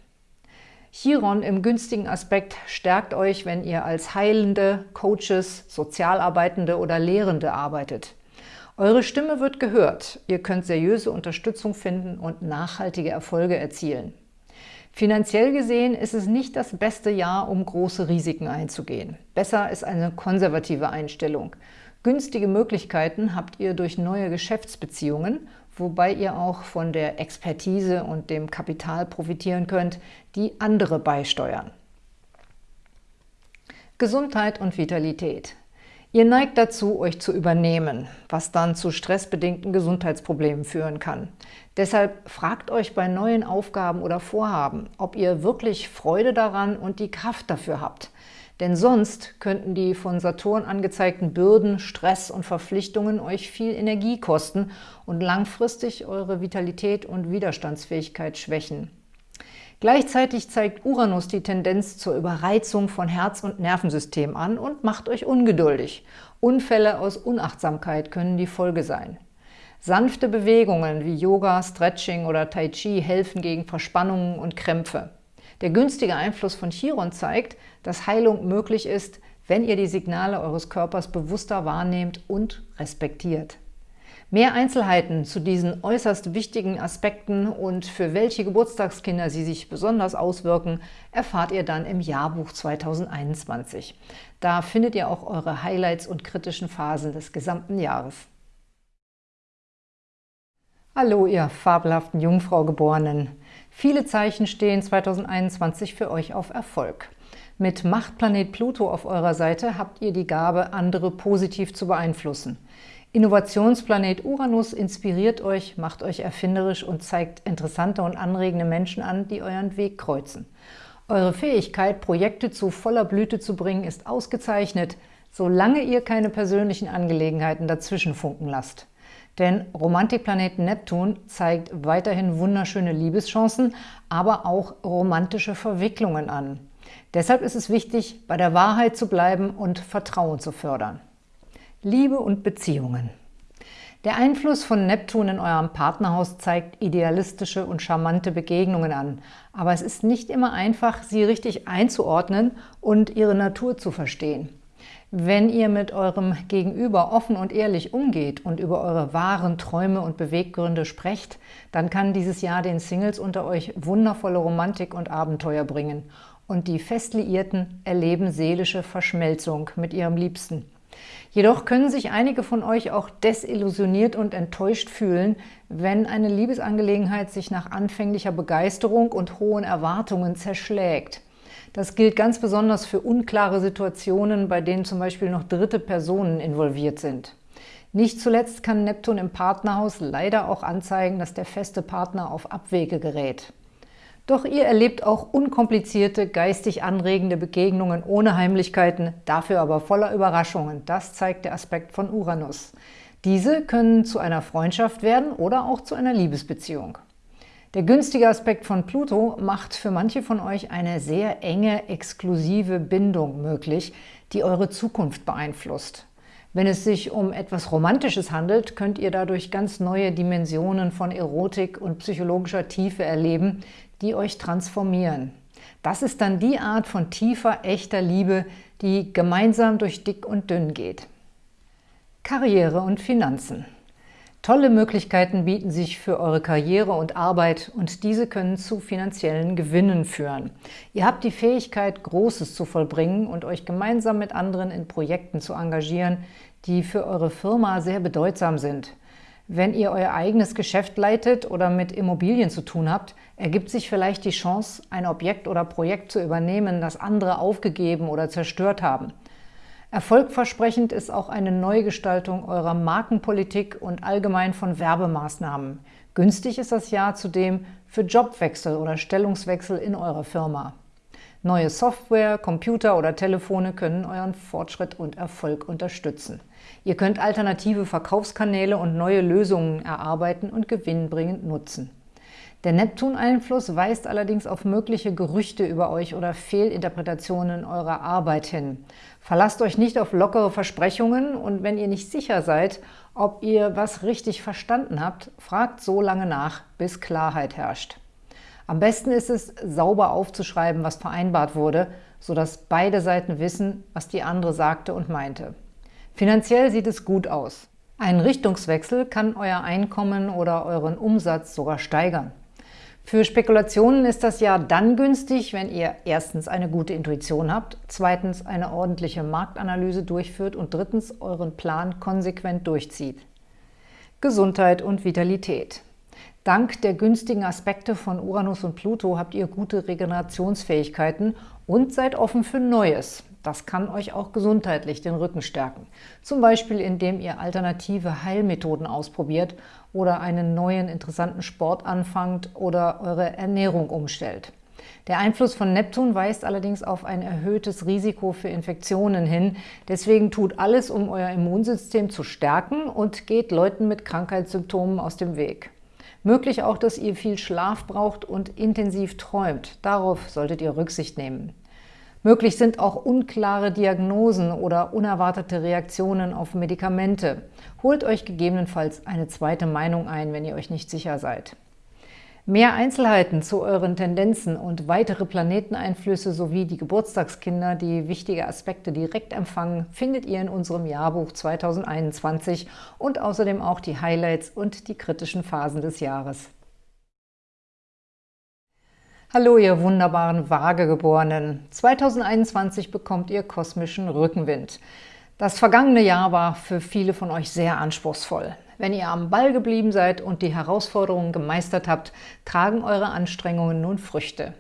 Chiron im günstigen Aspekt stärkt euch, wenn ihr als Heilende, Coaches, Sozialarbeitende oder Lehrende arbeitet. Eure Stimme wird gehört, ihr könnt seriöse Unterstützung finden und nachhaltige Erfolge erzielen. Finanziell gesehen ist es nicht das beste Jahr, um große Risiken einzugehen. Besser ist eine konservative Einstellung. Günstige Möglichkeiten habt ihr durch neue Geschäftsbeziehungen, wobei ihr auch von der Expertise und dem Kapital profitieren könnt, die andere beisteuern. Gesundheit und Vitalität. Ihr neigt dazu, euch zu übernehmen, was dann zu stressbedingten Gesundheitsproblemen führen kann. Deshalb fragt euch bei neuen Aufgaben oder Vorhaben, ob ihr wirklich Freude daran und die Kraft dafür habt. Denn sonst könnten die von Saturn angezeigten Bürden, Stress und Verpflichtungen euch viel Energie kosten und langfristig eure Vitalität und Widerstandsfähigkeit schwächen. Gleichzeitig zeigt Uranus die Tendenz zur Überreizung von Herz- und Nervensystem an und macht euch ungeduldig. Unfälle aus Unachtsamkeit können die Folge sein. Sanfte Bewegungen wie Yoga, Stretching oder Tai Chi helfen gegen Verspannungen und Krämpfe. Der günstige Einfluss von Chiron zeigt, dass Heilung möglich ist, wenn ihr die Signale eures Körpers bewusster wahrnehmt und respektiert. Mehr Einzelheiten zu diesen äußerst wichtigen Aspekten und für welche Geburtstagskinder sie sich besonders auswirken, erfahrt ihr dann im Jahrbuch 2021. Da findet ihr auch eure Highlights und kritischen Phasen des gesamten Jahres. Hallo, ihr fabelhaften Jungfrau-Geborenen! Viele Zeichen stehen 2021 für euch auf Erfolg. Mit Machtplanet Pluto auf eurer Seite habt ihr die Gabe, andere positiv zu beeinflussen. Innovationsplanet Uranus inspiriert euch, macht euch erfinderisch und zeigt interessante und anregende Menschen an, die euren Weg kreuzen. Eure Fähigkeit, Projekte zu voller Blüte zu bringen, ist ausgezeichnet, solange ihr keine persönlichen Angelegenheiten dazwischen funken lasst. Denn Romantikplanet Neptun zeigt weiterhin wunderschöne Liebeschancen, aber auch romantische Verwicklungen an. Deshalb ist es wichtig, bei der Wahrheit zu bleiben und Vertrauen zu fördern. Liebe und Beziehungen. Der Einfluss von Neptun in eurem Partnerhaus zeigt idealistische und charmante Begegnungen an. Aber es ist nicht immer einfach, sie richtig einzuordnen und ihre Natur zu verstehen. Wenn ihr mit eurem Gegenüber offen und ehrlich umgeht und über eure wahren Träume und Beweggründe sprecht, dann kann dieses Jahr den Singles unter euch wundervolle Romantik und Abenteuer bringen. Und die Festliierten erleben seelische Verschmelzung mit ihrem Liebsten. Jedoch können sich einige von euch auch desillusioniert und enttäuscht fühlen, wenn eine Liebesangelegenheit sich nach anfänglicher Begeisterung und hohen Erwartungen zerschlägt. Das gilt ganz besonders für unklare Situationen, bei denen zum Beispiel noch dritte Personen involviert sind. Nicht zuletzt kann Neptun im Partnerhaus leider auch anzeigen, dass der feste Partner auf Abwege gerät. Doch ihr erlebt auch unkomplizierte, geistig anregende Begegnungen ohne Heimlichkeiten, dafür aber voller Überraschungen. Das zeigt der Aspekt von Uranus. Diese können zu einer Freundschaft werden oder auch zu einer Liebesbeziehung. Der günstige Aspekt von Pluto macht für manche von euch eine sehr enge, exklusive Bindung möglich, die eure Zukunft beeinflusst. Wenn es sich um etwas Romantisches handelt, könnt ihr dadurch ganz neue Dimensionen von Erotik und psychologischer Tiefe erleben, die euch transformieren. Das ist dann die Art von tiefer, echter Liebe, die gemeinsam durch dick und dünn geht. Karriere und Finanzen Tolle Möglichkeiten bieten sich für eure Karriere und Arbeit und diese können zu finanziellen Gewinnen führen. Ihr habt die Fähigkeit, Großes zu vollbringen und euch gemeinsam mit anderen in Projekten zu engagieren, die für eure Firma sehr bedeutsam sind. Wenn ihr euer eigenes Geschäft leitet oder mit Immobilien zu tun habt, ergibt sich vielleicht die Chance, ein Objekt oder Projekt zu übernehmen, das andere aufgegeben oder zerstört haben. Erfolgversprechend ist auch eine Neugestaltung eurer Markenpolitik und allgemein von Werbemaßnahmen. Günstig ist das Jahr zudem für Jobwechsel oder Stellungswechsel in eurer Firma. Neue Software, Computer oder Telefone können euren Fortschritt und Erfolg unterstützen. Ihr könnt alternative Verkaufskanäle und neue Lösungen erarbeiten und gewinnbringend nutzen. Der Neptun-Einfluss weist allerdings auf mögliche Gerüchte über euch oder Fehlinterpretationen eurer Arbeit hin. Verlasst euch nicht auf lockere Versprechungen und wenn ihr nicht sicher seid, ob ihr was richtig verstanden habt, fragt so lange nach, bis Klarheit herrscht. Am besten ist es, sauber aufzuschreiben, was vereinbart wurde, sodass beide Seiten wissen, was die andere sagte und meinte. Finanziell sieht es gut aus. Ein Richtungswechsel kann euer Einkommen oder euren Umsatz sogar steigern. Für Spekulationen ist das Jahr dann günstig, wenn ihr erstens eine gute Intuition habt, zweitens eine ordentliche Marktanalyse durchführt und drittens euren Plan konsequent durchzieht. Gesundheit und Vitalität. Dank der günstigen Aspekte von Uranus und Pluto habt ihr gute Regenerationsfähigkeiten und seid offen für Neues. Das kann euch auch gesundheitlich den Rücken stärken. Zum Beispiel, indem ihr alternative Heilmethoden ausprobiert oder einen neuen interessanten Sport anfangt oder eure Ernährung umstellt. Der Einfluss von Neptun weist allerdings auf ein erhöhtes Risiko für Infektionen hin. Deswegen tut alles, um euer Immunsystem zu stärken und geht Leuten mit Krankheitssymptomen aus dem Weg. Möglich auch, dass ihr viel Schlaf braucht und intensiv träumt. Darauf solltet ihr Rücksicht nehmen. Möglich sind auch unklare Diagnosen oder unerwartete Reaktionen auf Medikamente. Holt euch gegebenenfalls eine zweite Meinung ein, wenn ihr euch nicht sicher seid. Mehr Einzelheiten zu euren Tendenzen und weitere Planeteneinflüsse sowie die Geburtstagskinder, die wichtige Aspekte direkt empfangen, findet ihr in unserem Jahrbuch 2021 und außerdem auch die Highlights und die kritischen Phasen des Jahres. Hallo, ihr wunderbaren Waagegeborenen! 2021 bekommt ihr kosmischen Rückenwind. Das vergangene Jahr war für viele von euch sehr anspruchsvoll. Wenn ihr am Ball geblieben seid und die Herausforderungen gemeistert habt, tragen eure Anstrengungen nun Früchte.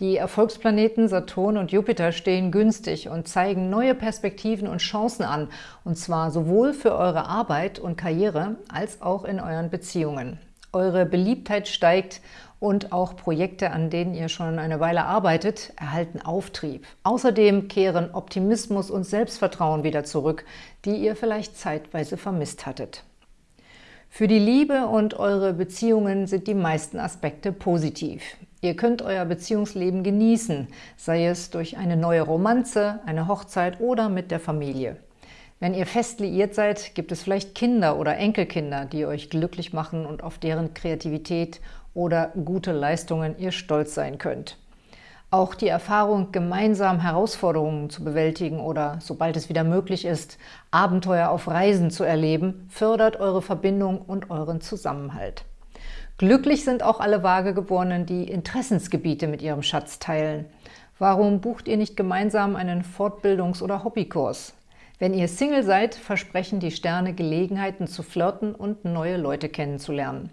Die Erfolgsplaneten Saturn und Jupiter stehen günstig und zeigen neue Perspektiven und Chancen an, und zwar sowohl für eure Arbeit und Karriere als auch in euren Beziehungen. Eure Beliebtheit steigt und auch Projekte, an denen ihr schon eine Weile arbeitet, erhalten Auftrieb. Außerdem kehren Optimismus und Selbstvertrauen wieder zurück, die ihr vielleicht zeitweise vermisst hattet. Für die Liebe und eure Beziehungen sind die meisten Aspekte positiv. Ihr könnt euer Beziehungsleben genießen, sei es durch eine neue Romanze, eine Hochzeit oder mit der Familie. Wenn ihr fest liiert seid, gibt es vielleicht Kinder oder Enkelkinder, die euch glücklich machen und auf deren Kreativität oder gute Leistungen ihr stolz sein könnt. Auch die Erfahrung, gemeinsam Herausforderungen zu bewältigen oder, sobald es wieder möglich ist, Abenteuer auf Reisen zu erleben, fördert eure Verbindung und euren Zusammenhalt. Glücklich sind auch alle Waagegeborenen, die Interessensgebiete mit ihrem Schatz teilen. Warum bucht ihr nicht gemeinsam einen Fortbildungs- oder Hobbykurs? Wenn ihr Single seid, versprechen die Sterne Gelegenheiten zu flirten und neue Leute kennenzulernen.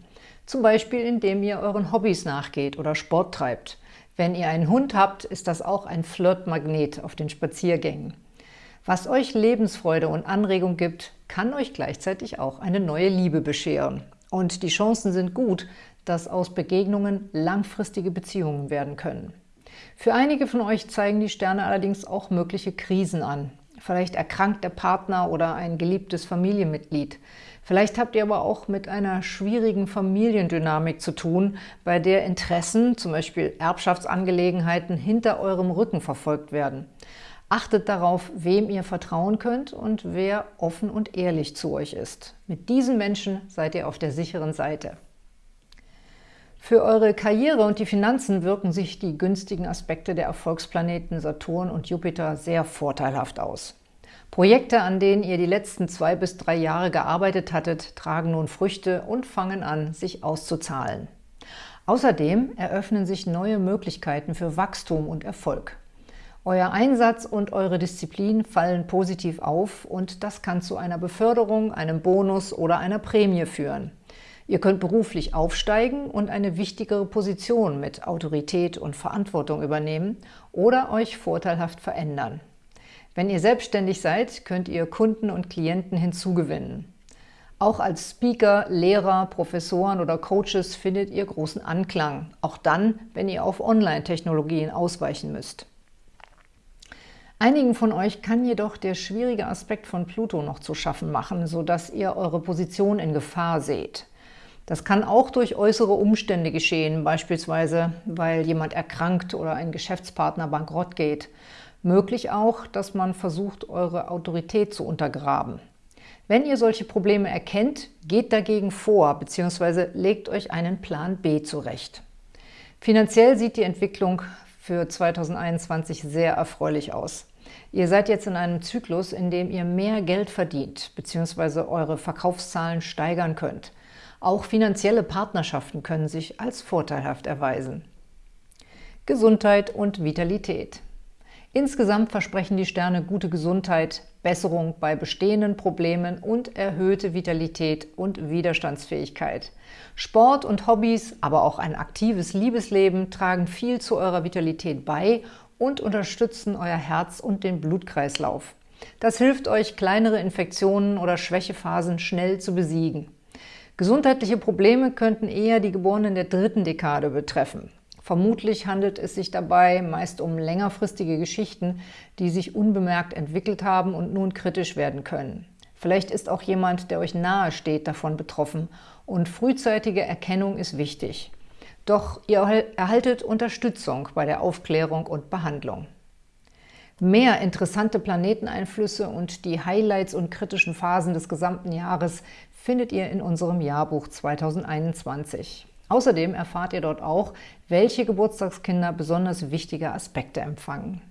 Zum Beispiel, indem ihr euren Hobbys nachgeht oder Sport treibt. Wenn ihr einen Hund habt, ist das auch ein Flirtmagnet auf den Spaziergängen. Was euch Lebensfreude und Anregung gibt, kann euch gleichzeitig auch eine neue Liebe bescheren. Und die Chancen sind gut, dass aus Begegnungen langfristige Beziehungen werden können. Für einige von euch zeigen die Sterne allerdings auch mögliche Krisen an. Vielleicht erkrankt der Partner oder ein geliebtes Familienmitglied. Vielleicht habt ihr aber auch mit einer schwierigen Familiendynamik zu tun, bei der Interessen, zum Beispiel Erbschaftsangelegenheiten, hinter eurem Rücken verfolgt werden. Achtet darauf, wem ihr vertrauen könnt und wer offen und ehrlich zu euch ist. Mit diesen Menschen seid ihr auf der sicheren Seite. Für eure Karriere und die Finanzen wirken sich die günstigen Aspekte der Erfolgsplaneten Saturn und Jupiter sehr vorteilhaft aus. Projekte, an denen ihr die letzten zwei bis drei Jahre gearbeitet hattet, tragen nun Früchte und fangen an, sich auszuzahlen. Außerdem eröffnen sich neue Möglichkeiten für Wachstum und Erfolg. Euer Einsatz und eure Disziplin fallen positiv auf und das kann zu einer Beförderung, einem Bonus oder einer Prämie führen. Ihr könnt beruflich aufsteigen und eine wichtigere Position mit Autorität und Verantwortung übernehmen oder euch vorteilhaft verändern. Wenn ihr selbstständig seid, könnt ihr Kunden und Klienten hinzugewinnen. Auch als Speaker, Lehrer, Professoren oder Coaches findet ihr großen Anklang, auch dann, wenn ihr auf Online-Technologien ausweichen müsst. Einigen von euch kann jedoch der schwierige Aspekt von Pluto noch zu schaffen machen, sodass ihr eure Position in Gefahr seht. Das kann auch durch äußere Umstände geschehen, beispielsweise weil jemand erkrankt oder ein Geschäftspartner bankrott geht Möglich auch, dass man versucht, eure Autorität zu untergraben. Wenn ihr solche Probleme erkennt, geht dagegen vor bzw. legt euch einen Plan B zurecht. Finanziell sieht die Entwicklung für 2021 sehr erfreulich aus. Ihr seid jetzt in einem Zyklus, in dem ihr mehr Geld verdient bzw. eure Verkaufszahlen steigern könnt. Auch finanzielle Partnerschaften können sich als vorteilhaft erweisen. Gesundheit und Vitalität Insgesamt versprechen die Sterne gute Gesundheit, Besserung bei bestehenden Problemen und erhöhte Vitalität und Widerstandsfähigkeit. Sport und Hobbys, aber auch ein aktives Liebesleben tragen viel zu eurer Vitalität bei und unterstützen euer Herz und den Blutkreislauf. Das hilft euch, kleinere Infektionen oder Schwächephasen schnell zu besiegen. Gesundheitliche Probleme könnten eher die Geborenen der dritten Dekade betreffen. Vermutlich handelt es sich dabei meist um längerfristige Geschichten, die sich unbemerkt entwickelt haben und nun kritisch werden können. Vielleicht ist auch jemand, der euch nahe steht, davon betroffen und frühzeitige Erkennung ist wichtig. Doch ihr erhaltet Unterstützung bei der Aufklärung und Behandlung. Mehr interessante Planeteneinflüsse und die Highlights und kritischen Phasen des gesamten Jahres findet ihr in unserem Jahrbuch 2021. Außerdem erfahrt ihr dort auch, welche Geburtstagskinder besonders wichtige Aspekte empfangen.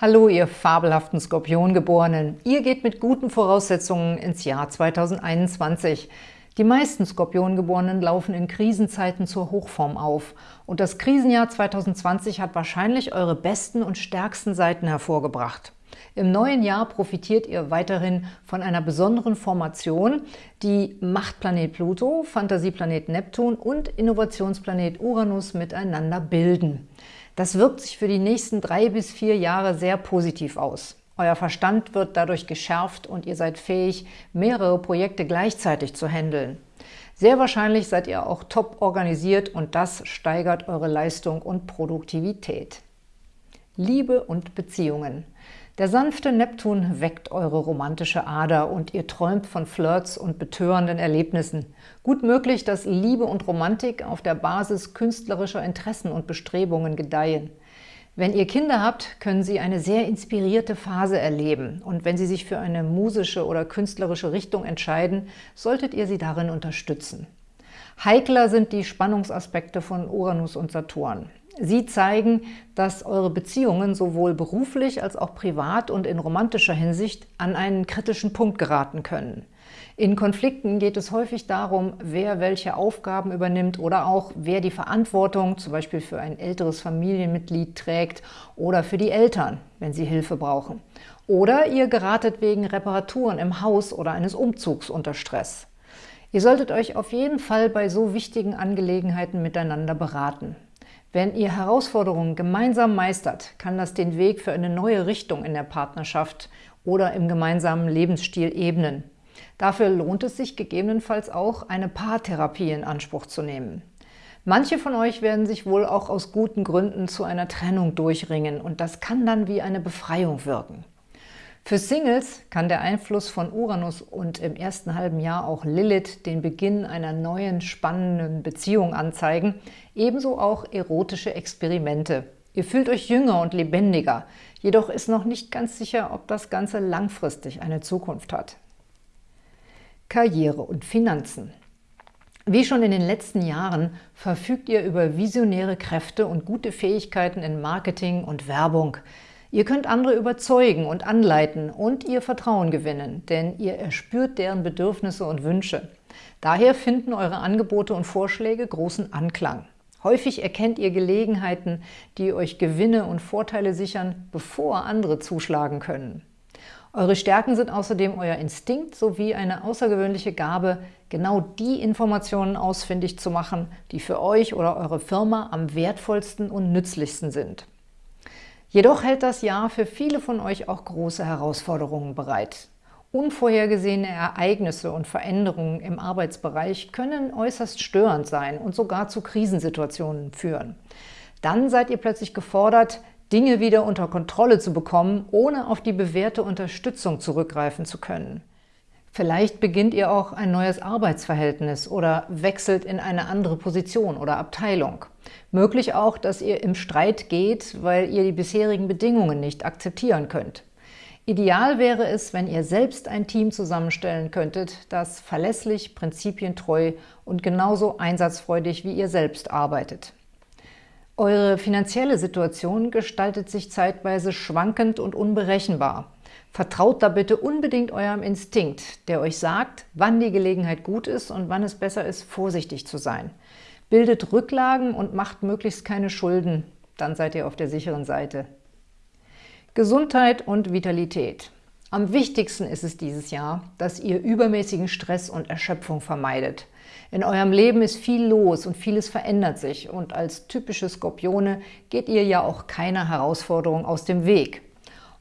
Hallo, ihr fabelhaften Skorpiongeborenen! Ihr geht mit guten Voraussetzungen ins Jahr 2021. Die meisten Skorpiongeborenen laufen in Krisenzeiten zur Hochform auf. Und das Krisenjahr 2020 hat wahrscheinlich eure besten und stärksten Seiten hervorgebracht. Im neuen Jahr profitiert ihr weiterhin von einer besonderen Formation, die Machtplanet Pluto, Fantasieplanet Neptun und Innovationsplanet Uranus miteinander bilden. Das wirkt sich für die nächsten drei bis vier Jahre sehr positiv aus. Euer Verstand wird dadurch geschärft und ihr seid fähig, mehrere Projekte gleichzeitig zu handeln. Sehr wahrscheinlich seid ihr auch top organisiert und das steigert eure Leistung und Produktivität. Liebe und Beziehungen. Der sanfte Neptun weckt eure romantische Ader und ihr träumt von Flirts und betörenden Erlebnissen. Gut möglich, dass Liebe und Romantik auf der Basis künstlerischer Interessen und Bestrebungen gedeihen. Wenn ihr Kinder habt, können sie eine sehr inspirierte Phase erleben und wenn sie sich für eine musische oder künstlerische Richtung entscheiden, solltet ihr sie darin unterstützen. Heikler sind die Spannungsaspekte von Uranus und Saturn. Sie zeigen, dass eure Beziehungen sowohl beruflich als auch privat und in romantischer Hinsicht an einen kritischen Punkt geraten können. In Konflikten geht es häufig darum, wer welche Aufgaben übernimmt oder auch wer die Verantwortung zum Beispiel für ein älteres Familienmitglied trägt oder für die Eltern, wenn sie Hilfe brauchen. Oder ihr geratet wegen Reparaturen im Haus oder eines Umzugs unter Stress. Ihr solltet euch auf jeden Fall bei so wichtigen Angelegenheiten miteinander beraten. Wenn ihr Herausforderungen gemeinsam meistert, kann das den Weg für eine neue Richtung in der Partnerschaft oder im gemeinsamen Lebensstil ebnen. Dafür lohnt es sich gegebenenfalls auch, eine Paartherapie in Anspruch zu nehmen. Manche von euch werden sich wohl auch aus guten Gründen zu einer Trennung durchringen und das kann dann wie eine Befreiung wirken. Für Singles kann der Einfluss von Uranus und im ersten halben Jahr auch Lilith den Beginn einer neuen, spannenden Beziehung anzeigen, ebenso auch erotische Experimente. Ihr fühlt euch jünger und lebendiger, jedoch ist noch nicht ganz sicher, ob das Ganze langfristig eine Zukunft hat. Karriere und Finanzen wie schon in den letzten Jahren verfügt ihr über visionäre Kräfte und gute Fähigkeiten in Marketing und Werbung. Ihr könnt andere überzeugen und anleiten und ihr Vertrauen gewinnen, denn ihr erspürt deren Bedürfnisse und Wünsche. Daher finden eure Angebote und Vorschläge großen Anklang. Häufig erkennt ihr Gelegenheiten, die euch Gewinne und Vorteile sichern, bevor andere zuschlagen können. Eure Stärken sind außerdem euer Instinkt sowie eine außergewöhnliche Gabe, genau die Informationen ausfindig zu machen, die für euch oder eure Firma am wertvollsten und nützlichsten sind. Jedoch hält das Jahr für viele von euch auch große Herausforderungen bereit. Unvorhergesehene Ereignisse und Veränderungen im Arbeitsbereich können äußerst störend sein und sogar zu Krisensituationen führen. Dann seid ihr plötzlich gefordert, Dinge wieder unter Kontrolle zu bekommen, ohne auf die bewährte Unterstützung zurückgreifen zu können. Vielleicht beginnt ihr auch ein neues Arbeitsverhältnis oder wechselt in eine andere Position oder Abteilung. Möglich auch, dass ihr im Streit geht, weil ihr die bisherigen Bedingungen nicht akzeptieren könnt. Ideal wäre es, wenn ihr selbst ein Team zusammenstellen könntet, das verlässlich, prinzipientreu und genauso einsatzfreudig wie ihr selbst arbeitet. Eure finanzielle Situation gestaltet sich zeitweise schwankend und unberechenbar. Vertraut da bitte unbedingt eurem Instinkt, der euch sagt, wann die Gelegenheit gut ist und wann es besser ist, vorsichtig zu sein. Bildet Rücklagen und macht möglichst keine Schulden, dann seid ihr auf der sicheren Seite. Gesundheit und Vitalität. Am wichtigsten ist es dieses Jahr, dass ihr übermäßigen Stress und Erschöpfung vermeidet. In eurem Leben ist viel los und vieles verändert sich und als typische Skorpione geht ihr ja auch keiner Herausforderung aus dem Weg.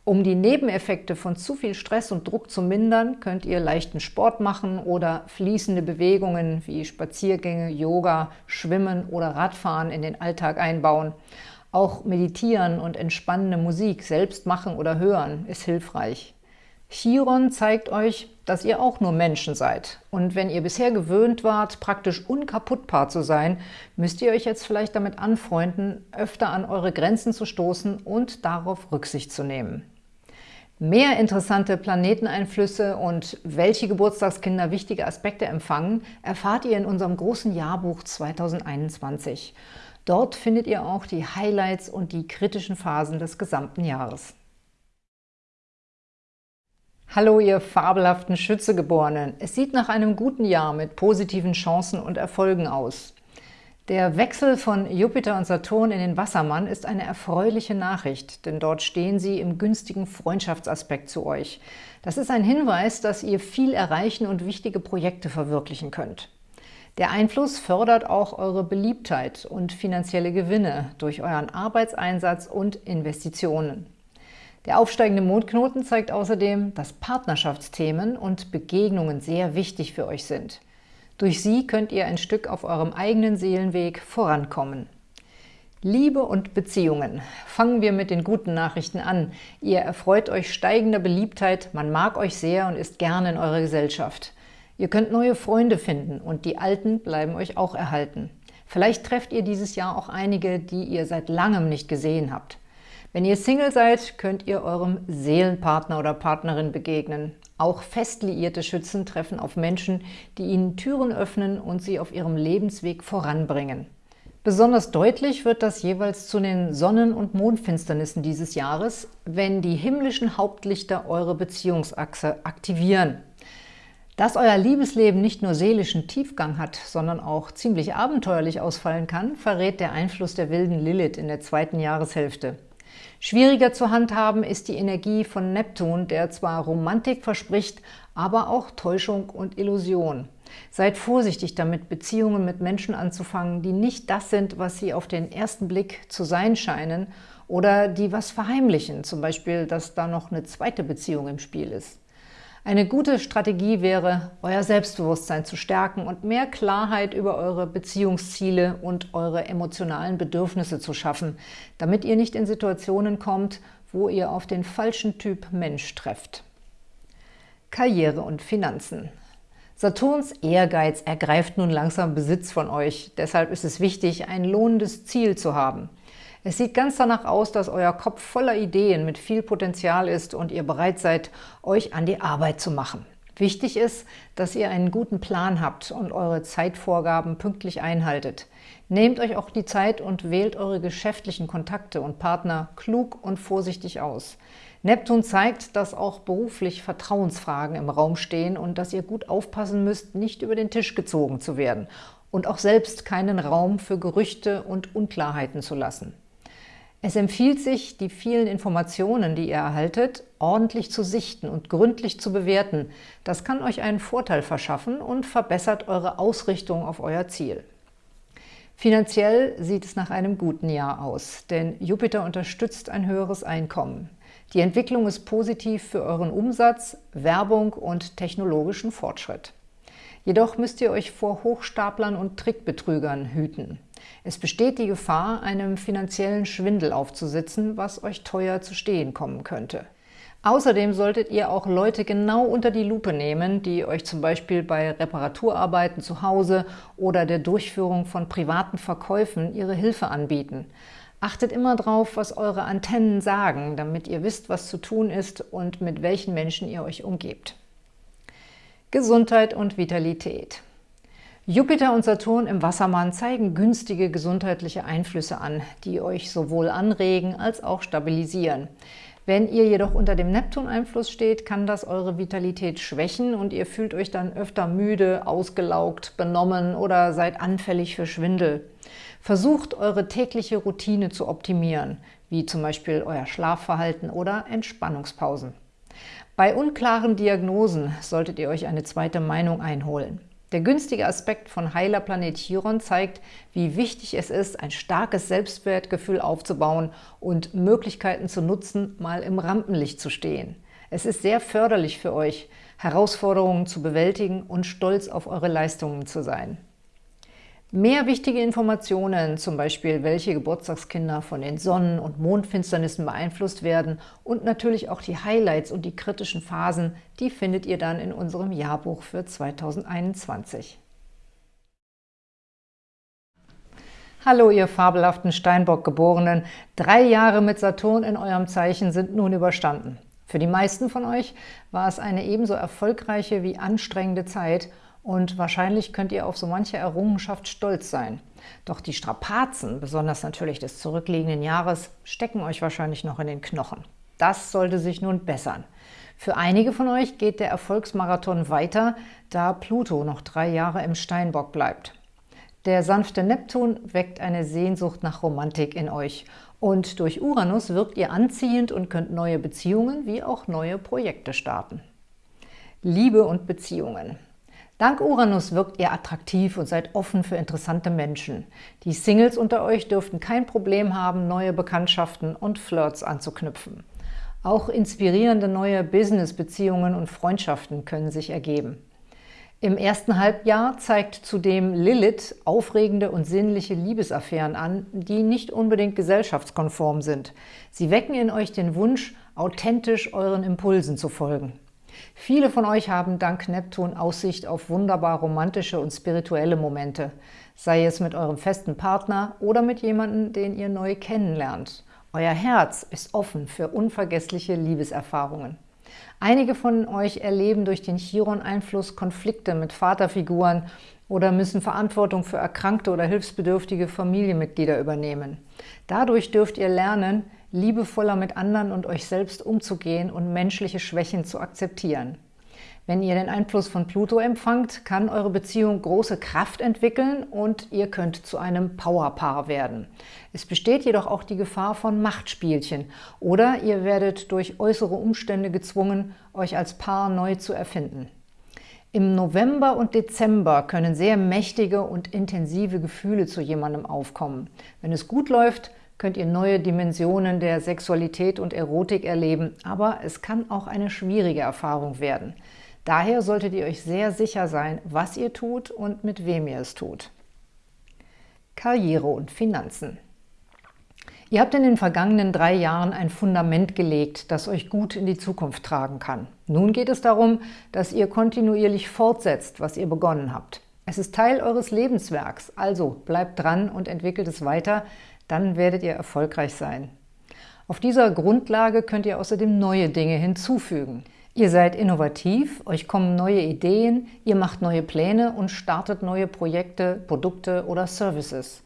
Um die Nebeneffekte von zu viel Stress und Druck zu mindern, könnt ihr leichten Sport machen oder fließende Bewegungen wie Spaziergänge, Yoga, Schwimmen oder Radfahren in den Alltag einbauen. Auch meditieren und entspannende Musik selbst machen oder hören ist hilfreich. Chiron zeigt euch, dass ihr auch nur Menschen seid. Und wenn ihr bisher gewöhnt wart, praktisch unkaputtbar zu sein, müsst ihr euch jetzt vielleicht damit anfreunden, öfter an eure Grenzen zu stoßen und darauf Rücksicht zu nehmen. Mehr interessante Planeteneinflüsse und welche Geburtstagskinder wichtige Aspekte empfangen, erfahrt ihr in unserem großen Jahrbuch 2021. Dort findet ihr auch die Highlights und die kritischen Phasen des gesamten Jahres. Hallo, ihr fabelhaften Schützegeborenen! Es sieht nach einem guten Jahr mit positiven Chancen und Erfolgen aus. Der Wechsel von Jupiter und Saturn in den Wassermann ist eine erfreuliche Nachricht, denn dort stehen sie im günstigen Freundschaftsaspekt zu euch. Das ist ein Hinweis, dass ihr viel erreichen und wichtige Projekte verwirklichen könnt. Der Einfluss fördert auch eure Beliebtheit und finanzielle Gewinne durch euren Arbeitseinsatz und Investitionen. Der aufsteigende Mondknoten zeigt außerdem, dass Partnerschaftsthemen und Begegnungen sehr wichtig für euch sind. Durch sie könnt ihr ein Stück auf eurem eigenen Seelenweg vorankommen. Liebe und Beziehungen. Fangen wir mit den guten Nachrichten an. Ihr erfreut euch steigender Beliebtheit, man mag euch sehr und ist gerne in eurer Gesellschaft. Ihr könnt neue Freunde finden und die alten bleiben euch auch erhalten. Vielleicht trefft ihr dieses Jahr auch einige, die ihr seit langem nicht gesehen habt. Wenn ihr Single seid, könnt ihr eurem Seelenpartner oder Partnerin begegnen. Auch fest liierte Schützen treffen auf Menschen, die ihnen Türen öffnen und sie auf ihrem Lebensweg voranbringen. Besonders deutlich wird das jeweils zu den Sonnen- und Mondfinsternissen dieses Jahres, wenn die himmlischen Hauptlichter eure Beziehungsachse aktivieren. Dass euer Liebesleben nicht nur seelischen Tiefgang hat, sondern auch ziemlich abenteuerlich ausfallen kann, verrät der Einfluss der wilden Lilith in der zweiten Jahreshälfte. Schwieriger zu handhaben ist die Energie von Neptun, der zwar Romantik verspricht, aber auch Täuschung und Illusion. Seid vorsichtig damit, Beziehungen mit Menschen anzufangen, die nicht das sind, was sie auf den ersten Blick zu sein scheinen oder die was verheimlichen, zum Beispiel, dass da noch eine zweite Beziehung im Spiel ist. Eine gute Strategie wäre, euer Selbstbewusstsein zu stärken und mehr Klarheit über eure Beziehungsziele und eure emotionalen Bedürfnisse zu schaffen, damit ihr nicht in Situationen kommt, wo ihr auf den falschen Typ Mensch trefft. Karriere und Finanzen Saturns Ehrgeiz ergreift nun langsam Besitz von euch. Deshalb ist es wichtig, ein lohnendes Ziel zu haben. Es sieht ganz danach aus, dass euer Kopf voller Ideen mit viel Potenzial ist und ihr bereit seid, euch an die Arbeit zu machen. Wichtig ist, dass ihr einen guten Plan habt und eure Zeitvorgaben pünktlich einhaltet. Nehmt euch auch die Zeit und wählt eure geschäftlichen Kontakte und Partner klug und vorsichtig aus. Neptun zeigt, dass auch beruflich Vertrauensfragen im Raum stehen und dass ihr gut aufpassen müsst, nicht über den Tisch gezogen zu werden und auch selbst keinen Raum für Gerüchte und Unklarheiten zu lassen. Es empfiehlt sich, die vielen Informationen, die ihr erhaltet, ordentlich zu sichten und gründlich zu bewerten. Das kann euch einen Vorteil verschaffen und verbessert eure Ausrichtung auf euer Ziel. Finanziell sieht es nach einem guten Jahr aus, denn Jupiter unterstützt ein höheres Einkommen. Die Entwicklung ist positiv für euren Umsatz, Werbung und technologischen Fortschritt. Jedoch müsst ihr euch vor Hochstaplern und Trickbetrügern hüten. Es besteht die Gefahr, einem finanziellen Schwindel aufzusitzen, was euch teuer zu stehen kommen könnte. Außerdem solltet ihr auch Leute genau unter die Lupe nehmen, die euch zum Beispiel bei Reparaturarbeiten zu Hause oder der Durchführung von privaten Verkäufen ihre Hilfe anbieten. Achtet immer drauf, was eure Antennen sagen, damit ihr wisst, was zu tun ist und mit welchen Menschen ihr euch umgebt. Gesundheit und Vitalität Jupiter und Saturn im Wassermann zeigen günstige gesundheitliche Einflüsse an, die euch sowohl anregen als auch stabilisieren. Wenn ihr jedoch unter dem Neptun-Einfluss steht, kann das eure Vitalität schwächen und ihr fühlt euch dann öfter müde, ausgelaugt, benommen oder seid anfällig für Schwindel. Versucht, eure tägliche Routine zu optimieren, wie zum Beispiel euer Schlafverhalten oder Entspannungspausen. Bei unklaren Diagnosen solltet ihr euch eine zweite Meinung einholen. Der günstige Aspekt von heiler Planet Chiron zeigt, wie wichtig es ist, ein starkes Selbstwertgefühl aufzubauen und Möglichkeiten zu nutzen, mal im Rampenlicht zu stehen. Es ist sehr förderlich für euch, Herausforderungen zu bewältigen und stolz auf eure Leistungen zu sein. Mehr wichtige Informationen, zum Beispiel welche Geburtstagskinder von den Sonnen- und Mondfinsternissen beeinflusst werden und natürlich auch die Highlights und die kritischen Phasen, die findet ihr dann in unserem Jahrbuch für 2021. Hallo, ihr fabelhaften Steinbock-Geborenen! Drei Jahre mit Saturn in eurem Zeichen sind nun überstanden. Für die meisten von euch war es eine ebenso erfolgreiche wie anstrengende Zeit – und wahrscheinlich könnt ihr auf so manche Errungenschaft stolz sein. Doch die Strapazen, besonders natürlich des zurückliegenden Jahres, stecken euch wahrscheinlich noch in den Knochen. Das sollte sich nun bessern. Für einige von euch geht der Erfolgsmarathon weiter, da Pluto noch drei Jahre im Steinbock bleibt. Der sanfte Neptun weckt eine Sehnsucht nach Romantik in euch und durch Uranus wirkt ihr anziehend und könnt neue Beziehungen wie auch neue Projekte starten. Liebe und Beziehungen Dank Uranus wirkt ihr attraktiv und seid offen für interessante Menschen. Die Singles unter euch dürften kein Problem haben, neue Bekanntschaften und Flirts anzuknüpfen. Auch inspirierende neue Business-Beziehungen und Freundschaften können sich ergeben. Im ersten Halbjahr zeigt zudem Lilith aufregende und sinnliche Liebesaffären an, die nicht unbedingt gesellschaftskonform sind. Sie wecken in euch den Wunsch, authentisch euren Impulsen zu folgen. Viele von euch haben dank Neptun Aussicht auf wunderbar romantische und spirituelle Momente, sei es mit eurem festen Partner oder mit jemandem, den ihr neu kennenlernt. Euer Herz ist offen für unvergessliche Liebeserfahrungen. Einige von euch erleben durch den Chiron-Einfluss Konflikte mit Vaterfiguren oder müssen Verantwortung für erkrankte oder hilfsbedürftige Familienmitglieder übernehmen. Dadurch dürft ihr lernen, liebevoller mit anderen und euch selbst umzugehen und menschliche Schwächen zu akzeptieren. Wenn ihr den Einfluss von Pluto empfangt, kann eure Beziehung große Kraft entwickeln und ihr könnt zu einem Powerpaar werden. Es besteht jedoch auch die Gefahr von Machtspielchen oder ihr werdet durch äußere Umstände gezwungen, euch als Paar neu zu erfinden. Im November und Dezember können sehr mächtige und intensive Gefühle zu jemandem aufkommen. Wenn es gut läuft, könnt ihr neue Dimensionen der Sexualität und Erotik erleben, aber es kann auch eine schwierige Erfahrung werden. Daher solltet ihr euch sehr sicher sein, was ihr tut und mit wem ihr es tut. Karriere und Finanzen Ihr habt in den vergangenen drei Jahren ein Fundament gelegt, das euch gut in die Zukunft tragen kann. Nun geht es darum, dass ihr kontinuierlich fortsetzt, was ihr begonnen habt. Es ist Teil eures Lebenswerks, also bleibt dran und entwickelt es weiter, dann werdet ihr erfolgreich sein. Auf dieser Grundlage könnt ihr außerdem neue Dinge hinzufügen. Ihr seid innovativ, euch kommen neue Ideen, ihr macht neue Pläne und startet neue Projekte, Produkte oder Services.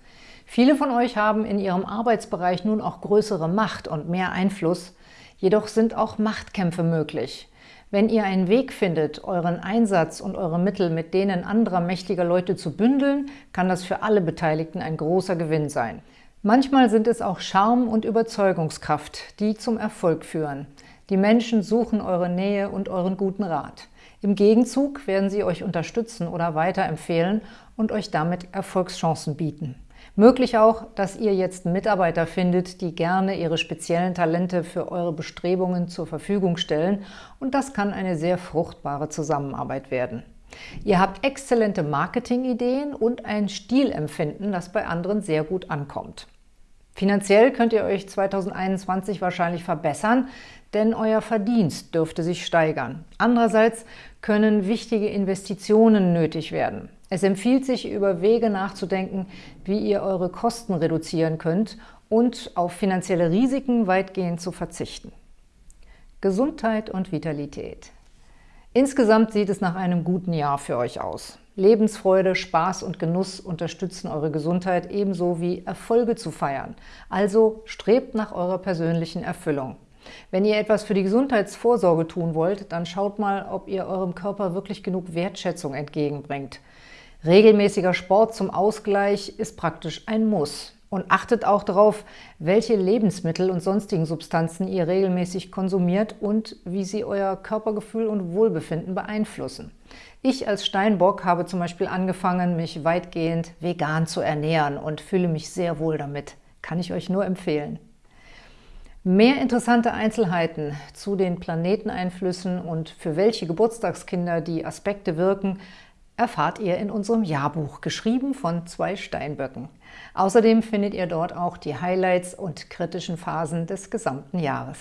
Viele von euch haben in ihrem Arbeitsbereich nun auch größere Macht und mehr Einfluss, jedoch sind auch Machtkämpfe möglich. Wenn ihr einen Weg findet, euren Einsatz und eure Mittel mit denen anderer mächtiger Leute zu bündeln, kann das für alle Beteiligten ein großer Gewinn sein. Manchmal sind es auch Charme und Überzeugungskraft, die zum Erfolg führen. Die Menschen suchen eure Nähe und euren guten Rat. Im Gegenzug werden sie euch unterstützen oder weiterempfehlen und euch damit Erfolgschancen bieten. Möglich auch, dass ihr jetzt Mitarbeiter findet, die gerne ihre speziellen Talente für eure Bestrebungen zur Verfügung stellen und das kann eine sehr fruchtbare Zusammenarbeit werden. Ihr habt exzellente Marketingideen und ein Stilempfinden, das bei anderen sehr gut ankommt. Finanziell könnt ihr euch 2021 wahrscheinlich verbessern, denn euer Verdienst dürfte sich steigern. Andererseits können wichtige Investitionen nötig werden. Es empfiehlt sich, über Wege nachzudenken, wie ihr eure Kosten reduzieren könnt und auf finanzielle Risiken weitgehend zu verzichten. Gesundheit und Vitalität Insgesamt sieht es nach einem guten Jahr für euch aus. Lebensfreude, Spaß und Genuss unterstützen eure Gesundheit ebenso wie Erfolge zu feiern. Also strebt nach eurer persönlichen Erfüllung. Wenn ihr etwas für die Gesundheitsvorsorge tun wollt, dann schaut mal, ob ihr eurem Körper wirklich genug Wertschätzung entgegenbringt. Regelmäßiger Sport zum Ausgleich ist praktisch ein Muss. Und achtet auch darauf, welche Lebensmittel und sonstigen Substanzen ihr regelmäßig konsumiert und wie sie euer Körpergefühl und Wohlbefinden beeinflussen. Ich als Steinbock habe zum Beispiel angefangen, mich weitgehend vegan zu ernähren und fühle mich sehr wohl damit. Kann ich euch nur empfehlen. Mehr interessante Einzelheiten zu den Planeteneinflüssen und für welche Geburtstagskinder die Aspekte wirken, erfahrt ihr in unserem Jahrbuch, geschrieben von zwei Steinböcken. Außerdem findet ihr dort auch die Highlights und kritischen Phasen des gesamten Jahres.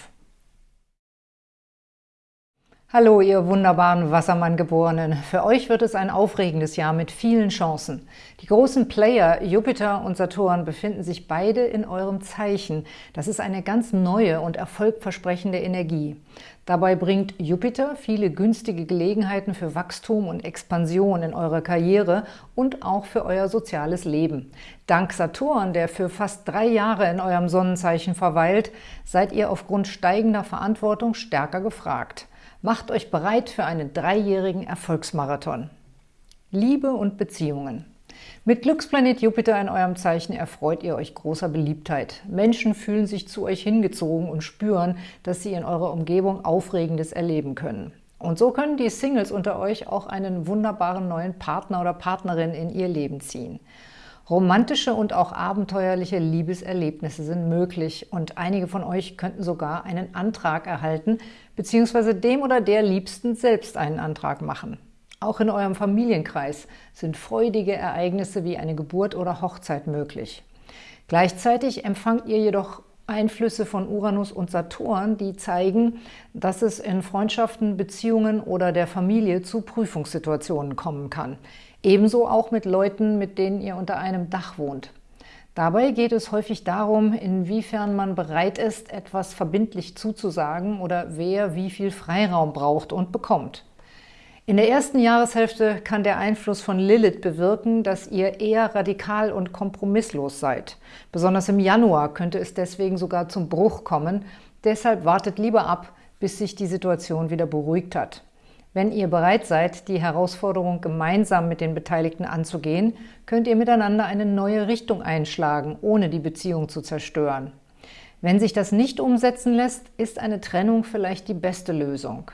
Hallo, ihr wunderbaren Wassermann-Geborenen! Für euch wird es ein aufregendes Jahr mit vielen Chancen. Die großen Player Jupiter und Saturn befinden sich beide in eurem Zeichen. Das ist eine ganz neue und erfolgversprechende Energie. Dabei bringt Jupiter viele günstige Gelegenheiten für Wachstum und Expansion in eurer Karriere und auch für euer soziales Leben. Dank Saturn, der für fast drei Jahre in eurem Sonnenzeichen verweilt, seid ihr aufgrund steigender Verantwortung stärker gefragt. Macht euch bereit für einen dreijährigen Erfolgsmarathon. Liebe und Beziehungen. Mit Glücksplanet Jupiter in eurem Zeichen erfreut ihr euch großer Beliebtheit. Menschen fühlen sich zu euch hingezogen und spüren, dass sie in eurer Umgebung Aufregendes erleben können. Und so können die Singles unter euch auch einen wunderbaren neuen Partner oder Partnerin in ihr Leben ziehen. Romantische und auch abenteuerliche Liebeserlebnisse sind möglich und einige von euch könnten sogar einen Antrag erhalten bzw. dem oder der Liebsten selbst einen Antrag machen. Auch in eurem Familienkreis sind freudige Ereignisse wie eine Geburt oder Hochzeit möglich. Gleichzeitig empfangt ihr jedoch Einflüsse von Uranus und Saturn, die zeigen, dass es in Freundschaften, Beziehungen oder der Familie zu Prüfungssituationen kommen kann. Ebenso auch mit Leuten, mit denen ihr unter einem Dach wohnt. Dabei geht es häufig darum, inwiefern man bereit ist, etwas verbindlich zuzusagen oder wer wie viel Freiraum braucht und bekommt. In der ersten Jahreshälfte kann der Einfluss von Lilith bewirken, dass ihr eher radikal und kompromisslos seid. Besonders im Januar könnte es deswegen sogar zum Bruch kommen. Deshalb wartet lieber ab, bis sich die Situation wieder beruhigt hat. Wenn ihr bereit seid, die Herausforderung gemeinsam mit den Beteiligten anzugehen, könnt ihr miteinander eine neue Richtung einschlagen, ohne die Beziehung zu zerstören. Wenn sich das nicht umsetzen lässt, ist eine Trennung vielleicht die beste Lösung.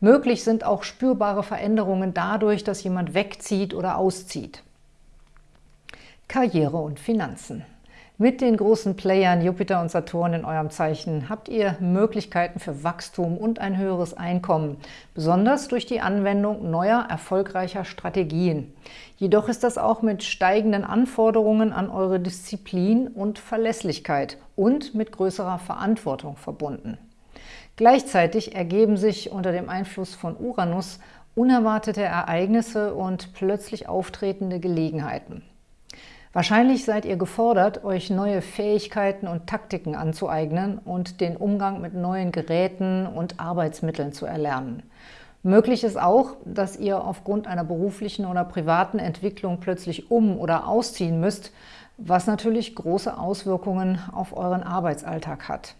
Möglich sind auch spürbare Veränderungen dadurch, dass jemand wegzieht oder auszieht. Karriere und Finanzen Mit den großen Playern Jupiter und Saturn in eurem Zeichen habt ihr Möglichkeiten für Wachstum und ein höheres Einkommen, besonders durch die Anwendung neuer, erfolgreicher Strategien. Jedoch ist das auch mit steigenden Anforderungen an eure Disziplin und Verlässlichkeit und mit größerer Verantwortung verbunden. Gleichzeitig ergeben sich unter dem Einfluss von Uranus unerwartete Ereignisse und plötzlich auftretende Gelegenheiten. Wahrscheinlich seid ihr gefordert, euch neue Fähigkeiten und Taktiken anzueignen und den Umgang mit neuen Geräten und Arbeitsmitteln zu erlernen. Möglich ist auch, dass ihr aufgrund einer beruflichen oder privaten Entwicklung plötzlich um- oder ausziehen müsst, was natürlich große Auswirkungen auf euren Arbeitsalltag hat.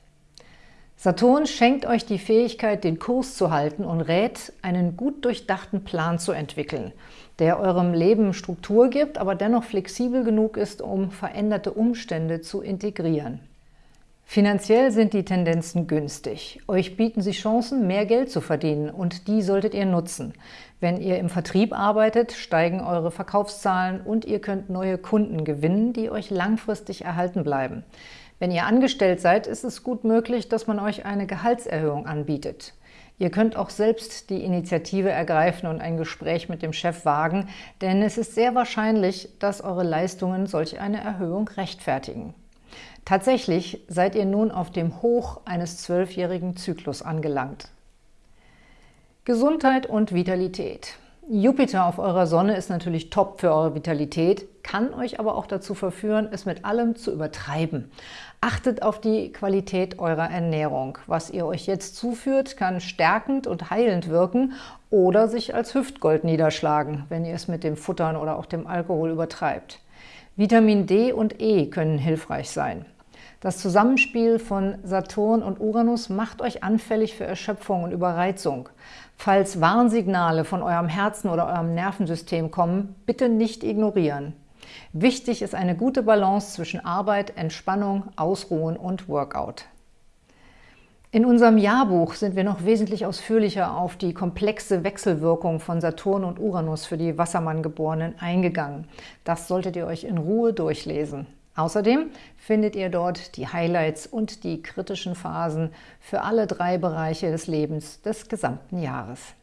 Saturn schenkt euch die Fähigkeit, den Kurs zu halten und rät, einen gut durchdachten Plan zu entwickeln, der eurem Leben Struktur gibt, aber dennoch flexibel genug ist, um veränderte Umstände zu integrieren. Finanziell sind die Tendenzen günstig. Euch bieten sie Chancen, mehr Geld zu verdienen und die solltet ihr nutzen. Wenn ihr im Vertrieb arbeitet, steigen eure Verkaufszahlen und ihr könnt neue Kunden gewinnen, die euch langfristig erhalten bleiben. Wenn ihr angestellt seid, ist es gut möglich, dass man euch eine Gehaltserhöhung anbietet. Ihr könnt auch selbst die Initiative ergreifen und ein Gespräch mit dem Chef wagen, denn es ist sehr wahrscheinlich, dass eure Leistungen solch eine Erhöhung rechtfertigen. Tatsächlich seid ihr nun auf dem Hoch eines zwölfjährigen Zyklus angelangt. Gesundheit und Vitalität. Jupiter auf eurer Sonne ist natürlich top für eure Vitalität, kann euch aber auch dazu verführen, es mit allem zu übertreiben. Achtet auf die Qualität eurer Ernährung. Was ihr euch jetzt zuführt, kann stärkend und heilend wirken oder sich als Hüftgold niederschlagen, wenn ihr es mit dem Futtern oder auch dem Alkohol übertreibt. Vitamin D und E können hilfreich sein. Das Zusammenspiel von Saturn und Uranus macht euch anfällig für Erschöpfung und Überreizung. Falls Warnsignale von eurem Herzen oder eurem Nervensystem kommen, bitte nicht ignorieren. Wichtig ist eine gute Balance zwischen Arbeit, Entspannung, Ausruhen und Workout. In unserem Jahrbuch sind wir noch wesentlich ausführlicher auf die komplexe Wechselwirkung von Saturn und Uranus für die Wassermann-Geborenen eingegangen. Das solltet ihr euch in Ruhe durchlesen. Außerdem findet ihr dort die Highlights und die kritischen Phasen für alle drei Bereiche des Lebens des gesamten Jahres.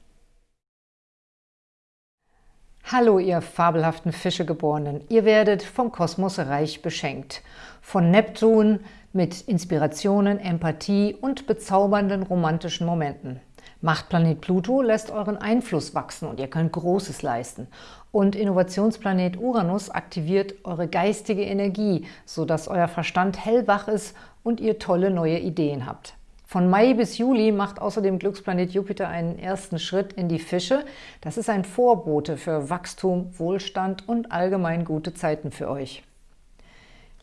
Hallo, ihr fabelhaften Fischegeborenen! Ihr werdet vom Kosmos reich beschenkt. Von Neptun mit Inspirationen, Empathie und bezaubernden romantischen Momenten. Machtplanet Pluto lässt euren Einfluss wachsen und ihr könnt Großes leisten. Und Innovationsplanet Uranus aktiviert eure geistige Energie, sodass euer Verstand hellwach ist und ihr tolle neue Ideen habt. Von Mai bis Juli macht außerdem Glücksplanet Jupiter einen ersten Schritt in die Fische. Das ist ein Vorbote für Wachstum, Wohlstand und allgemein gute Zeiten für euch.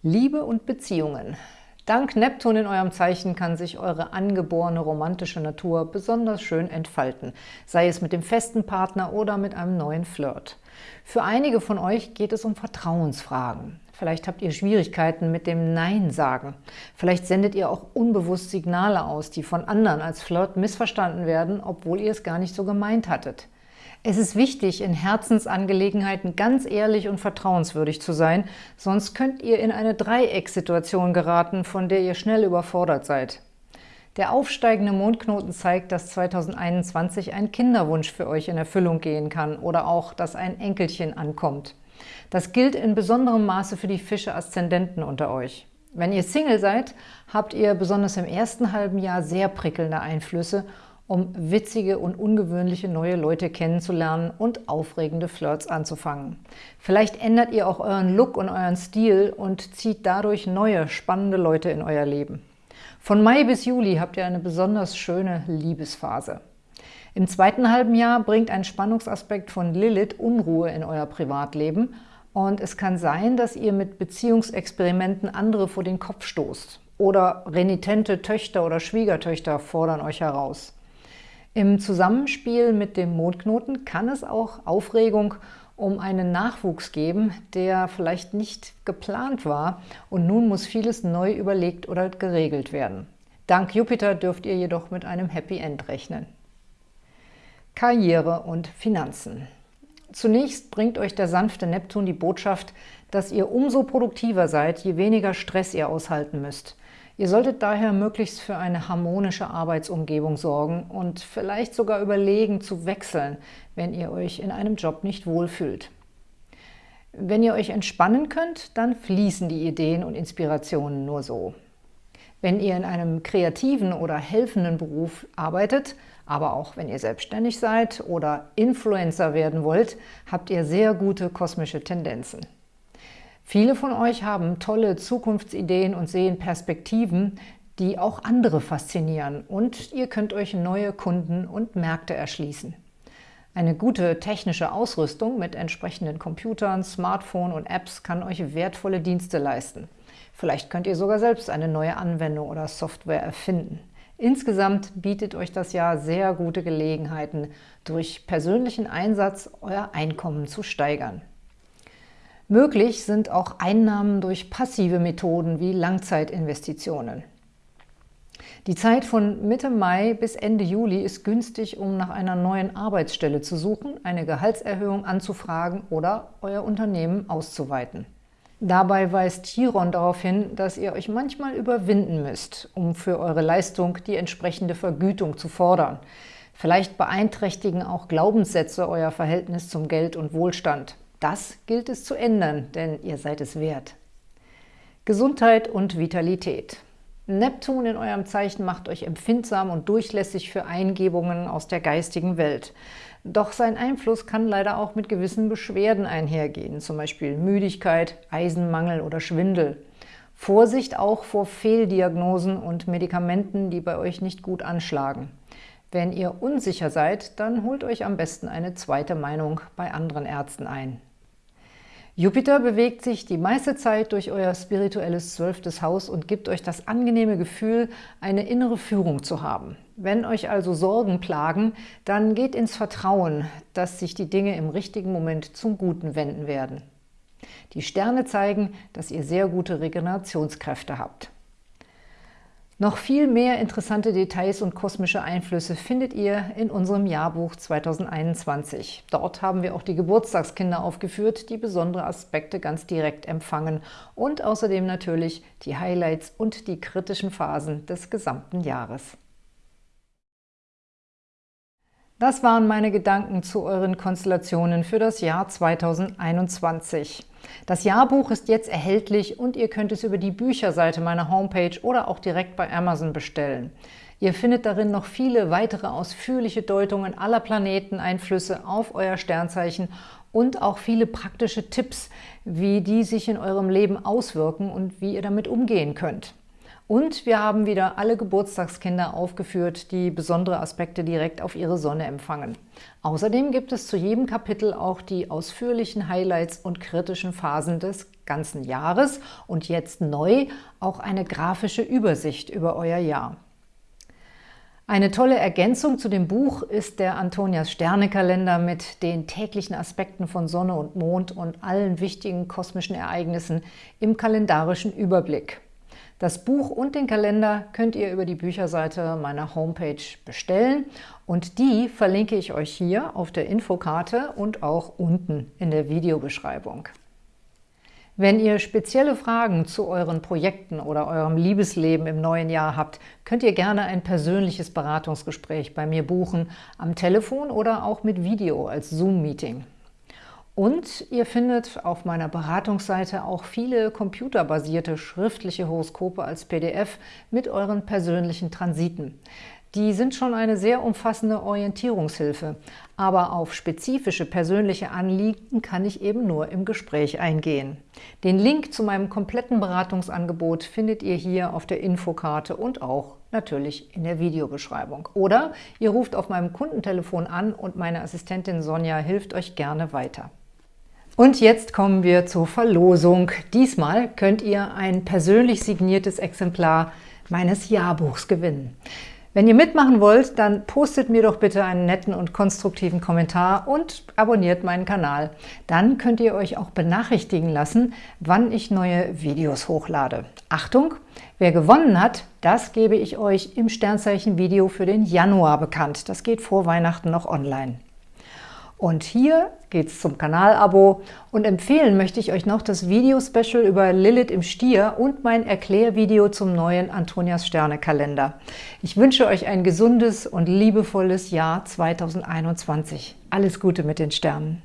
Liebe und Beziehungen. Dank Neptun in eurem Zeichen kann sich eure angeborene romantische Natur besonders schön entfalten, sei es mit dem festen Partner oder mit einem neuen Flirt. Für einige von euch geht es um Vertrauensfragen. Vielleicht habt ihr Schwierigkeiten mit dem Nein sagen. Vielleicht sendet ihr auch unbewusst Signale aus, die von anderen als Flirt missverstanden werden, obwohl ihr es gar nicht so gemeint hattet. Es ist wichtig, in Herzensangelegenheiten ganz ehrlich und vertrauenswürdig zu sein, sonst könnt ihr in eine Dreiecksituation geraten, von der ihr schnell überfordert seid. Der aufsteigende Mondknoten zeigt, dass 2021 ein Kinderwunsch für euch in Erfüllung gehen kann oder auch, dass ein Enkelchen ankommt. Das gilt in besonderem Maße für die Fische-Aszendenten unter euch. Wenn ihr Single seid, habt ihr besonders im ersten halben Jahr sehr prickelnde Einflüsse um witzige und ungewöhnliche neue Leute kennenzulernen und aufregende Flirts anzufangen. Vielleicht ändert ihr auch euren Look und euren Stil und zieht dadurch neue, spannende Leute in euer Leben. Von Mai bis Juli habt ihr eine besonders schöne Liebesphase. Im zweiten halben Jahr bringt ein Spannungsaspekt von Lilith Unruhe in euer Privatleben und es kann sein, dass ihr mit Beziehungsexperimenten andere vor den Kopf stoßt. Oder renitente Töchter oder Schwiegertöchter fordern euch heraus. Im Zusammenspiel mit dem Mondknoten kann es auch Aufregung um einen Nachwuchs geben, der vielleicht nicht geplant war und nun muss vieles neu überlegt oder geregelt werden. Dank Jupiter dürft ihr jedoch mit einem Happy End rechnen. Karriere und Finanzen Zunächst bringt euch der sanfte Neptun die Botschaft, dass ihr umso produktiver seid, je weniger Stress ihr aushalten müsst. Ihr solltet daher möglichst für eine harmonische Arbeitsumgebung sorgen und vielleicht sogar überlegen, zu wechseln, wenn ihr euch in einem Job nicht wohlfühlt. Wenn ihr euch entspannen könnt, dann fließen die Ideen und Inspirationen nur so. Wenn ihr in einem kreativen oder helfenden Beruf arbeitet, aber auch wenn ihr selbstständig seid oder Influencer werden wollt, habt ihr sehr gute kosmische Tendenzen. Viele von euch haben tolle Zukunftsideen und sehen Perspektiven, die auch andere faszinieren und ihr könnt euch neue Kunden und Märkte erschließen. Eine gute technische Ausrüstung mit entsprechenden Computern, Smartphone und Apps kann euch wertvolle Dienste leisten. Vielleicht könnt ihr sogar selbst eine neue Anwendung oder Software erfinden. Insgesamt bietet euch das Jahr sehr gute Gelegenheiten, durch persönlichen Einsatz euer Einkommen zu steigern. Möglich sind auch Einnahmen durch passive Methoden wie Langzeitinvestitionen. Die Zeit von Mitte Mai bis Ende Juli ist günstig, um nach einer neuen Arbeitsstelle zu suchen, eine Gehaltserhöhung anzufragen oder euer Unternehmen auszuweiten. Dabei weist Chiron darauf hin, dass ihr euch manchmal überwinden müsst, um für eure Leistung die entsprechende Vergütung zu fordern. Vielleicht beeinträchtigen auch Glaubenssätze euer Verhältnis zum Geld und Wohlstand. Das gilt es zu ändern, denn ihr seid es wert. Gesundheit und Vitalität. Neptun in eurem Zeichen macht euch empfindsam und durchlässig für Eingebungen aus der geistigen Welt. Doch sein Einfluss kann leider auch mit gewissen Beschwerden einhergehen, zum Beispiel Müdigkeit, Eisenmangel oder Schwindel. Vorsicht auch vor Fehldiagnosen und Medikamenten, die bei euch nicht gut anschlagen. Wenn ihr unsicher seid, dann holt euch am besten eine zweite Meinung bei anderen Ärzten ein. Jupiter bewegt sich die meiste Zeit durch euer spirituelles zwölftes Haus und gibt euch das angenehme Gefühl, eine innere Führung zu haben. Wenn euch also Sorgen plagen, dann geht ins Vertrauen, dass sich die Dinge im richtigen Moment zum Guten wenden werden. Die Sterne zeigen, dass ihr sehr gute Regenerationskräfte habt. Noch viel mehr interessante Details und kosmische Einflüsse findet ihr in unserem Jahrbuch 2021. Dort haben wir auch die Geburtstagskinder aufgeführt, die besondere Aspekte ganz direkt empfangen und außerdem natürlich die Highlights und die kritischen Phasen des gesamten Jahres. Das waren meine Gedanken zu euren Konstellationen für das Jahr 2021. Das Jahrbuch ist jetzt erhältlich und ihr könnt es über die Bücherseite meiner Homepage oder auch direkt bei Amazon bestellen. Ihr findet darin noch viele weitere ausführliche Deutungen aller Planeteneinflüsse auf euer Sternzeichen und auch viele praktische Tipps, wie die sich in eurem Leben auswirken und wie ihr damit umgehen könnt. Und wir haben wieder alle Geburtstagskinder aufgeführt, die besondere Aspekte direkt auf ihre Sonne empfangen. Außerdem gibt es zu jedem Kapitel auch die ausführlichen Highlights und kritischen Phasen des ganzen Jahres und jetzt neu auch eine grafische Übersicht über euer Jahr. Eine tolle Ergänzung zu dem Buch ist der Antonias Sternekalender mit den täglichen Aspekten von Sonne und Mond und allen wichtigen kosmischen Ereignissen im kalendarischen Überblick. Das Buch und den Kalender könnt ihr über die Bücherseite meiner Homepage bestellen und die verlinke ich euch hier auf der Infokarte und auch unten in der Videobeschreibung. Wenn ihr spezielle Fragen zu euren Projekten oder eurem Liebesleben im neuen Jahr habt, könnt ihr gerne ein persönliches Beratungsgespräch bei mir buchen, am Telefon oder auch mit Video als Zoom-Meeting. Und ihr findet auf meiner Beratungsseite auch viele computerbasierte schriftliche Horoskope als PDF mit euren persönlichen Transiten. Die sind schon eine sehr umfassende Orientierungshilfe, aber auf spezifische persönliche Anliegen kann ich eben nur im Gespräch eingehen. Den Link zu meinem kompletten Beratungsangebot findet ihr hier auf der Infokarte und auch natürlich in der Videobeschreibung. Oder ihr ruft auf meinem Kundentelefon an und meine Assistentin Sonja hilft euch gerne weiter. Und jetzt kommen wir zur Verlosung. Diesmal könnt ihr ein persönlich signiertes Exemplar meines Jahrbuchs gewinnen. Wenn ihr mitmachen wollt, dann postet mir doch bitte einen netten und konstruktiven Kommentar und abonniert meinen Kanal. Dann könnt ihr euch auch benachrichtigen lassen, wann ich neue Videos hochlade. Achtung, wer gewonnen hat, das gebe ich euch im Sternzeichen-Video für den Januar bekannt. Das geht vor Weihnachten noch online. Und hier geht's zum Kanalabo und empfehlen möchte ich euch noch das Video-Special über Lilith im Stier und mein Erklärvideo zum neuen Antonias Sterne-Kalender. Ich wünsche euch ein gesundes und liebevolles Jahr 2021. Alles Gute mit den Sternen!